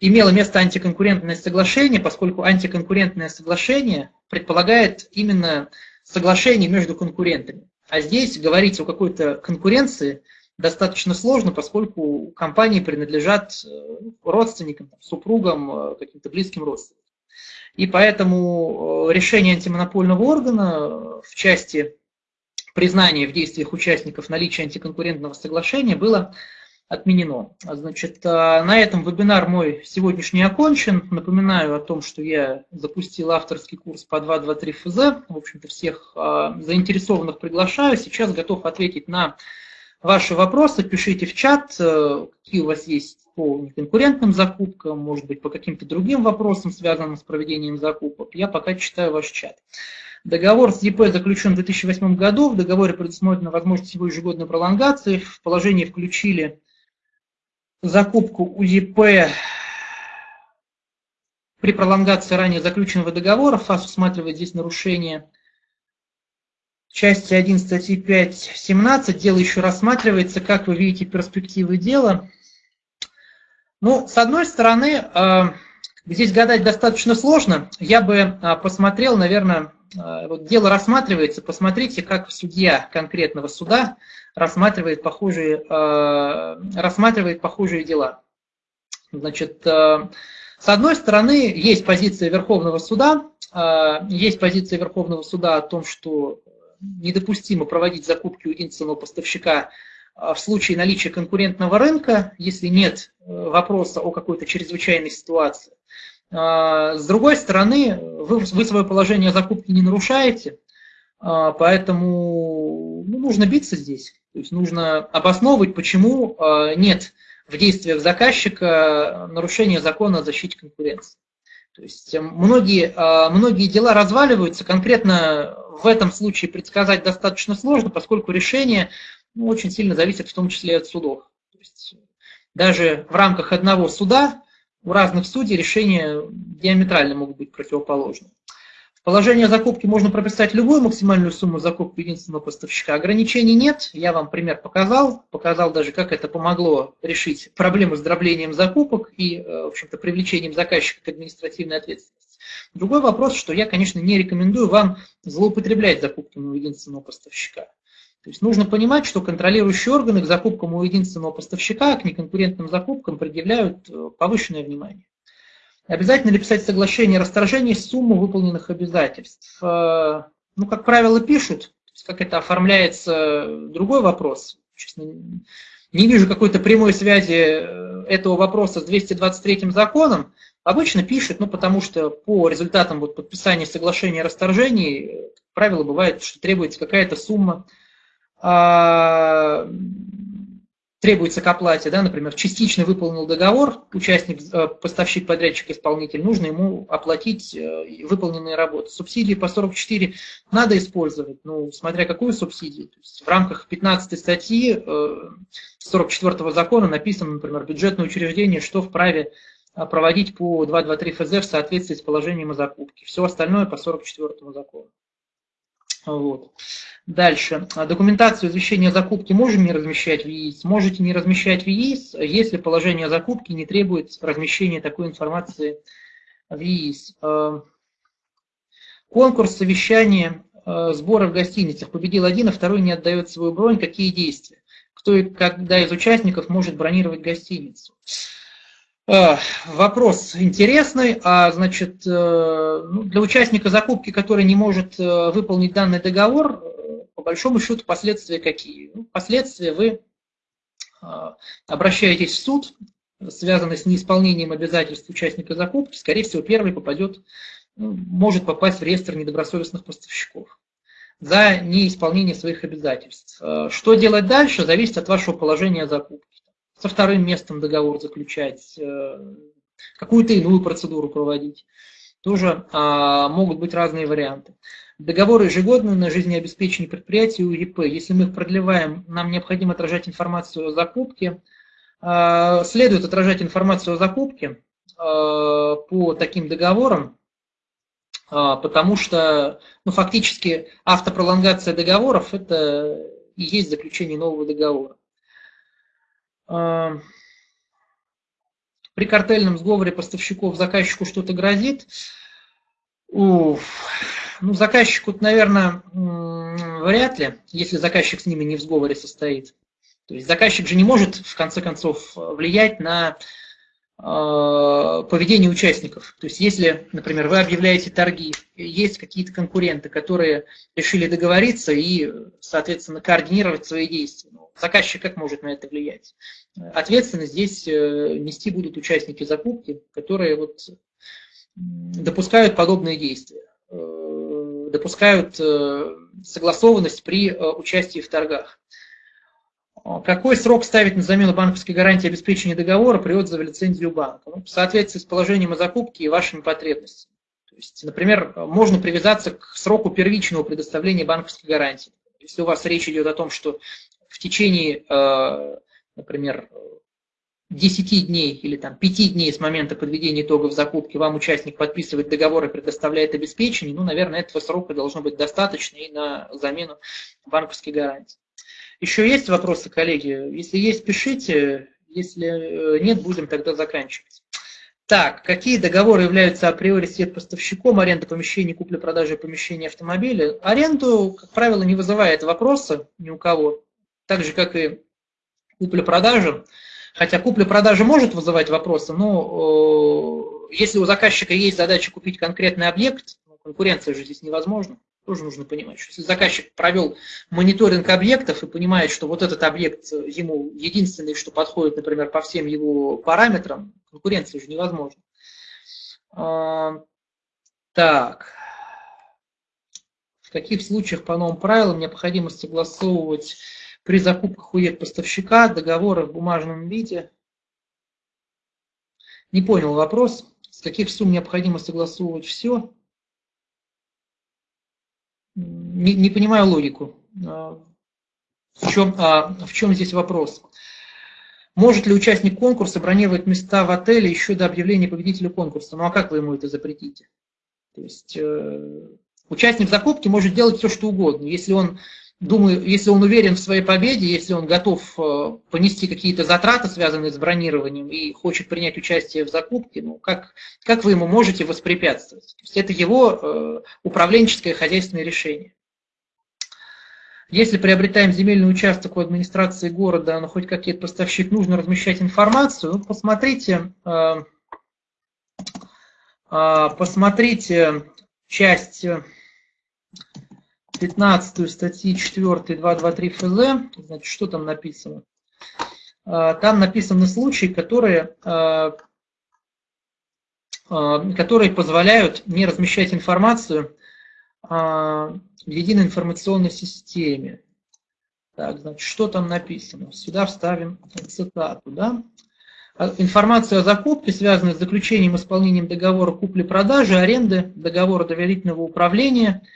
Speaker 1: имело место антиконкурентное соглашение, поскольку антиконкурентное соглашение предполагает именно соглашение между конкурентами. А здесь говорить о какой-то конкуренции достаточно сложно, поскольку компании принадлежат э, родственникам, супругам, э, каким-то близким родственникам. И поэтому э, решение антимонопольного органа в части признания в действиях участников наличия антиконкурентного соглашения было отменено. Значит, на этом вебинар мой сегодняшний окончен. Напоминаю о том, что я запустил авторский курс по 2.2.3 ФЗ. В общем-то, всех заинтересованных приглашаю. Сейчас готов ответить на ваши вопросы. Пишите в чат, э, какие у вас есть по неконкурентным закупкам, может быть, по каким-то другим вопросам, связанным с проведением закупок. Я пока читаю ваш чат. Договор с ЕП заключен в 2008 году. В договоре предусмотрена возможность его ежегодной пролонгации. В положение включили закупку УЕП при пролонгации ранее заключенного договора. ФАС усматривает здесь нарушение части 1 статьи 5.17. Дело еще рассматривается. Как вы видите перспективы дела? Ну, с одной стороны, э, здесь гадать достаточно сложно. Я бы э, посмотрел, наверное, э, вот дело рассматривается, посмотрите, как судья конкретного суда рассматривает похожие, рассматривает похожие дела. Значит, с одной стороны, есть позиция Верховного суда, есть позиция Верховного суда о том, что недопустимо проводить закупки у единственного поставщика в случае наличия конкурентного рынка, если нет вопроса о какой-то чрезвычайной ситуации. С другой стороны, вы, вы свое положение закупки не нарушаете, поэтому ну, нужно биться здесь. То есть нужно обосновывать, почему а, нет в действиях заказчика нарушения закона о защите конкуренции. То есть э, многие, а, многие дела разваливаются, конкретно в этом случае предсказать достаточно сложно, поскольку решение ну, очень сильно зависит в том числе от судов. То есть даже в рамках одного суда у разных судей решения диаметрально могут быть противоположны положение закупки можно прописать любую максимальную сумму закупки единственного поставщика. Ограничений нет. Я вам пример показал. Показал даже, как это помогло решить проблему с дроблением закупок и, э, в общем-то, привлечением заказчика к административной ответственности. Другой вопрос, что я, конечно, не рекомендую вам злоупотреблять закупками у единственного поставщика. То есть нужно понимать, что контролирующие органы к закупкам у единственного поставщика, к неконкурентным закупкам предъявляют э, повышенное внимание. Обязательно ли писать соглашение о расторжении суммы выполненных обязательств? Э, ну, как правило, пишут. Как это оформляется, другой вопрос. Честно, не вижу какой-то прямой связи э, этого вопроса с 223 законом. Обычно пишут, ну, потому что по результатам вот, подписания соглашения о расторжении, как правило, бывает, что требуется какая-то сумма а, требуется к оплате, да, например, частично выполнил договор, участник, э, поставщик, подрядчик, исполнитель, нужно ему оплатить э, выполненные работы. Субсидии по 44 надо использовать, ну, смотря какую субсидию. То есть в рамках 15 статьи 44 э, закона написано, например, бюджетное учреждение, что вправе проводить по 223 ФЗ в соответствии с положением о закупке. Все остальное по 44 закону. Вот. Дальше. Документацию извещения о закупке можем не размещать в ЕИС, можете не размещать в ЕИС, если положение о закупке не требует размещения такой информации в ЕИС. Э, конкурс совещания э, сбора в гостиницах. Победил один, а второй не отдает свою бронь. Какие действия? Кто и когда из участников может бронировать гостиницу? Э, вопрос интересный. А, значит, э, ну, для участника закупки, который не может э, выполнить данный договор, по большому счету последствия какие? Ну, последствия вы обращаетесь в суд, связанный с неисполнением обязательств участника закупки, скорее всего, первый попадет, ну, может попасть в реестр недобросовестных поставщиков за неисполнение своих обязательств. Что делать дальше, зависит от вашего положения закупки со вторым местом договор заключать, э, какую-то иную процедуру проводить. тоже а, могут быть разные варианты. Договоры ежегодные на жизнеобеспечение предприятия УЕП. Если мы их продлеваем, нам необходимо отражать информацию о закупке. А, следует отражать информацию о закупке а, по таким договорам, а, потому что ну, фактически автопролонгация договоров – это и есть заключение нового договора. При картельном сговоре поставщиков заказчику что-то грозит. Уф. Ну, заказчику, наверное, вряд ли, если заказчик с ними не в сговоре состоит. То есть заказчик же не может, в конце концов, влиять на э, поведение участников. То есть если, например, вы объявляете торги, есть какие-то конкуренты, которые решили договориться и, соответственно, координировать свои действия. Заказчик как может на это влиять? Ответственность здесь э, нести будут участники закупки, которые вот допускают подобные действия. Э, допускают э, согласованность при участии в торгах. Какой срок ставить на замену банковской гарантии обеспечения договора при отзыве лицензию банка? Ну, в соответствии с положением о закупке и вашими потребностями. То есть, например, можно привязаться к сроку первичного предоставления банковской гарантии. Если у вас речь идет о том, что в течение, например, 10 дней или там 5 дней с момента подведения итогов закупки вам участник подписывает договор и предоставляет обеспечение, ну, наверное, этого срока должно быть достаточно и на замену банковской гарантии. Еще есть вопросы, коллеги? Если есть, пишите. Если э, нет, будем тогда заканчивать. Так, какие договоры являются априори сет поставщиком, аренда помещений, купли-продажи помещений автомобиля? Аренду, как правило, не вызывает вопроса ни у кого, так же, как и купля-продажа. Хотя купля-продажа может вызывать вопросы, но э, если у заказчика есть задача купить конкретный объект, ну, конкуренция же здесь невозможна, тоже нужно понимать, что если заказчик провел мониторинг объектов и понимает, что вот этот объект ему единственный, что подходит, например, по всем его параметрам, конкуренция же невозможна. Э, так. В каких случаях по новым правилам необходимо согласовывать при закупках у поставщика договора в бумажном виде. Не понял вопрос. С каких сумм необходимо согласовывать все? Не, не понимаю логику. А, в чем, а, в чем здесь вопрос? Может ли участник конкурса бронировать места в отеле еще до объявления победителя конкурса? Ну а как вы ему это запретите? То есть э, участник закупки может делать все, что угодно. Если он думаю, если он уверен в своей победе, если он готов э, понести какие-то затраты, связанные с бронированием, и хочет принять участие в закупке, ну, как, как вы ему можете воспрепятствовать? То есть это его э, управленческое хозяйственное решение. Если приобретаем земельный участок у администрации города, но хоть какие-то поставщик, нужно размещать информацию, ну, посмотрите, э, посмотрите часть 15 статьи 4 223 ФЗ, значит, что там написано? А, там написаны случаи, которые, а, а, которые позволяют не размещать информацию в единой информационной системе. Так, значит, что там написано? Сюда вставим цитату. Да? Информация о закупке, связанная с заключением и исполнением договора купли-продажи, аренды, договора доверительного управления –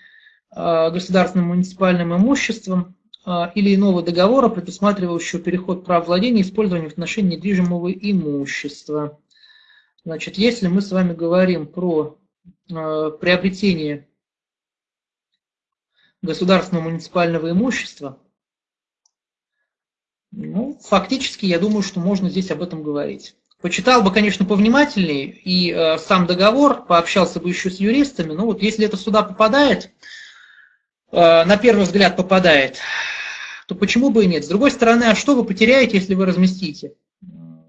Speaker 1: государственным муниципальным имуществом э, или иного договора, предусматривающего переход прав владения и использования в отношении недвижимого имущества. Значит, если мы с вами говорим про э, приобретение государственного муниципального имущества, ну, фактически, я думаю, что можно здесь об этом говорить. Почитал бы, конечно, повнимательнее и э, сам договор, пообщался бы еще с юристами, но вот если это сюда попадает, Э, на первый взгляд попадает, то почему бы и нет? С другой стороны, а что вы потеряете, если вы разместите?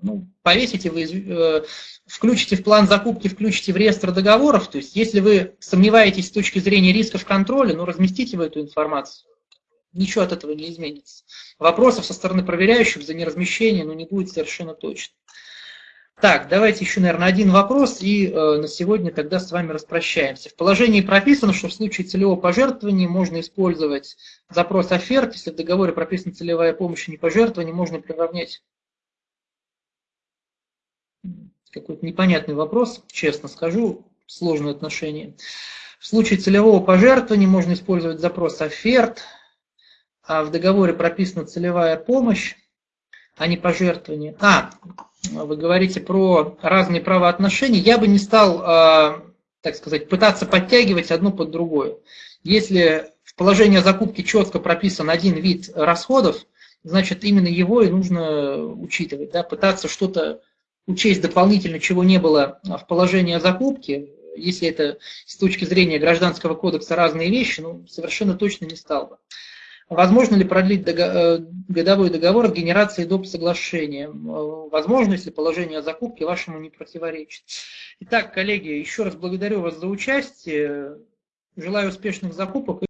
Speaker 1: Ну, повесите вы, э, включите в план закупки, включите в реестр договоров, то есть если вы сомневаетесь с точки зрения рисков контроля, ну разместите вы эту информацию. Ничего от этого не изменится. Вопросов со стороны проверяющих за неразмещение ну, не будет совершенно точно. Так, давайте еще, наверное, один вопрос, и э, на сегодня тогда с вами распрощаемся. В положении прописано, что в случае целевого пожертвования можно использовать запрос оферт, если в договоре прописана целевая помощь и не пожертвование, можно приравнять какой-то непонятный вопрос, честно скажу. сложные отношения. В случае целевого пожертвования можно использовать запрос оферт, а в договоре прописана целевая помощь, а не пожертвование. А, вы говорите про разные правоотношения. Я бы не стал, а, так сказать, пытаться подтягивать одно под другое. Если в положении о закупке четко прописан один вид расходов, значит именно его и нужно учитывать. Да? Пытаться что-то учесть дополнительно, чего не было в положении о закупке, если это с точки зрения гражданского кодекса разные вещи, ну, совершенно точно не стал бы. Возможно ли продлить э, годовой договор от генерации доп. соглашения? Возможно, если положение о закупке вашему не противоречит. Итак, коллеги, еще раз благодарю вас за участие. Желаю успешных закупок.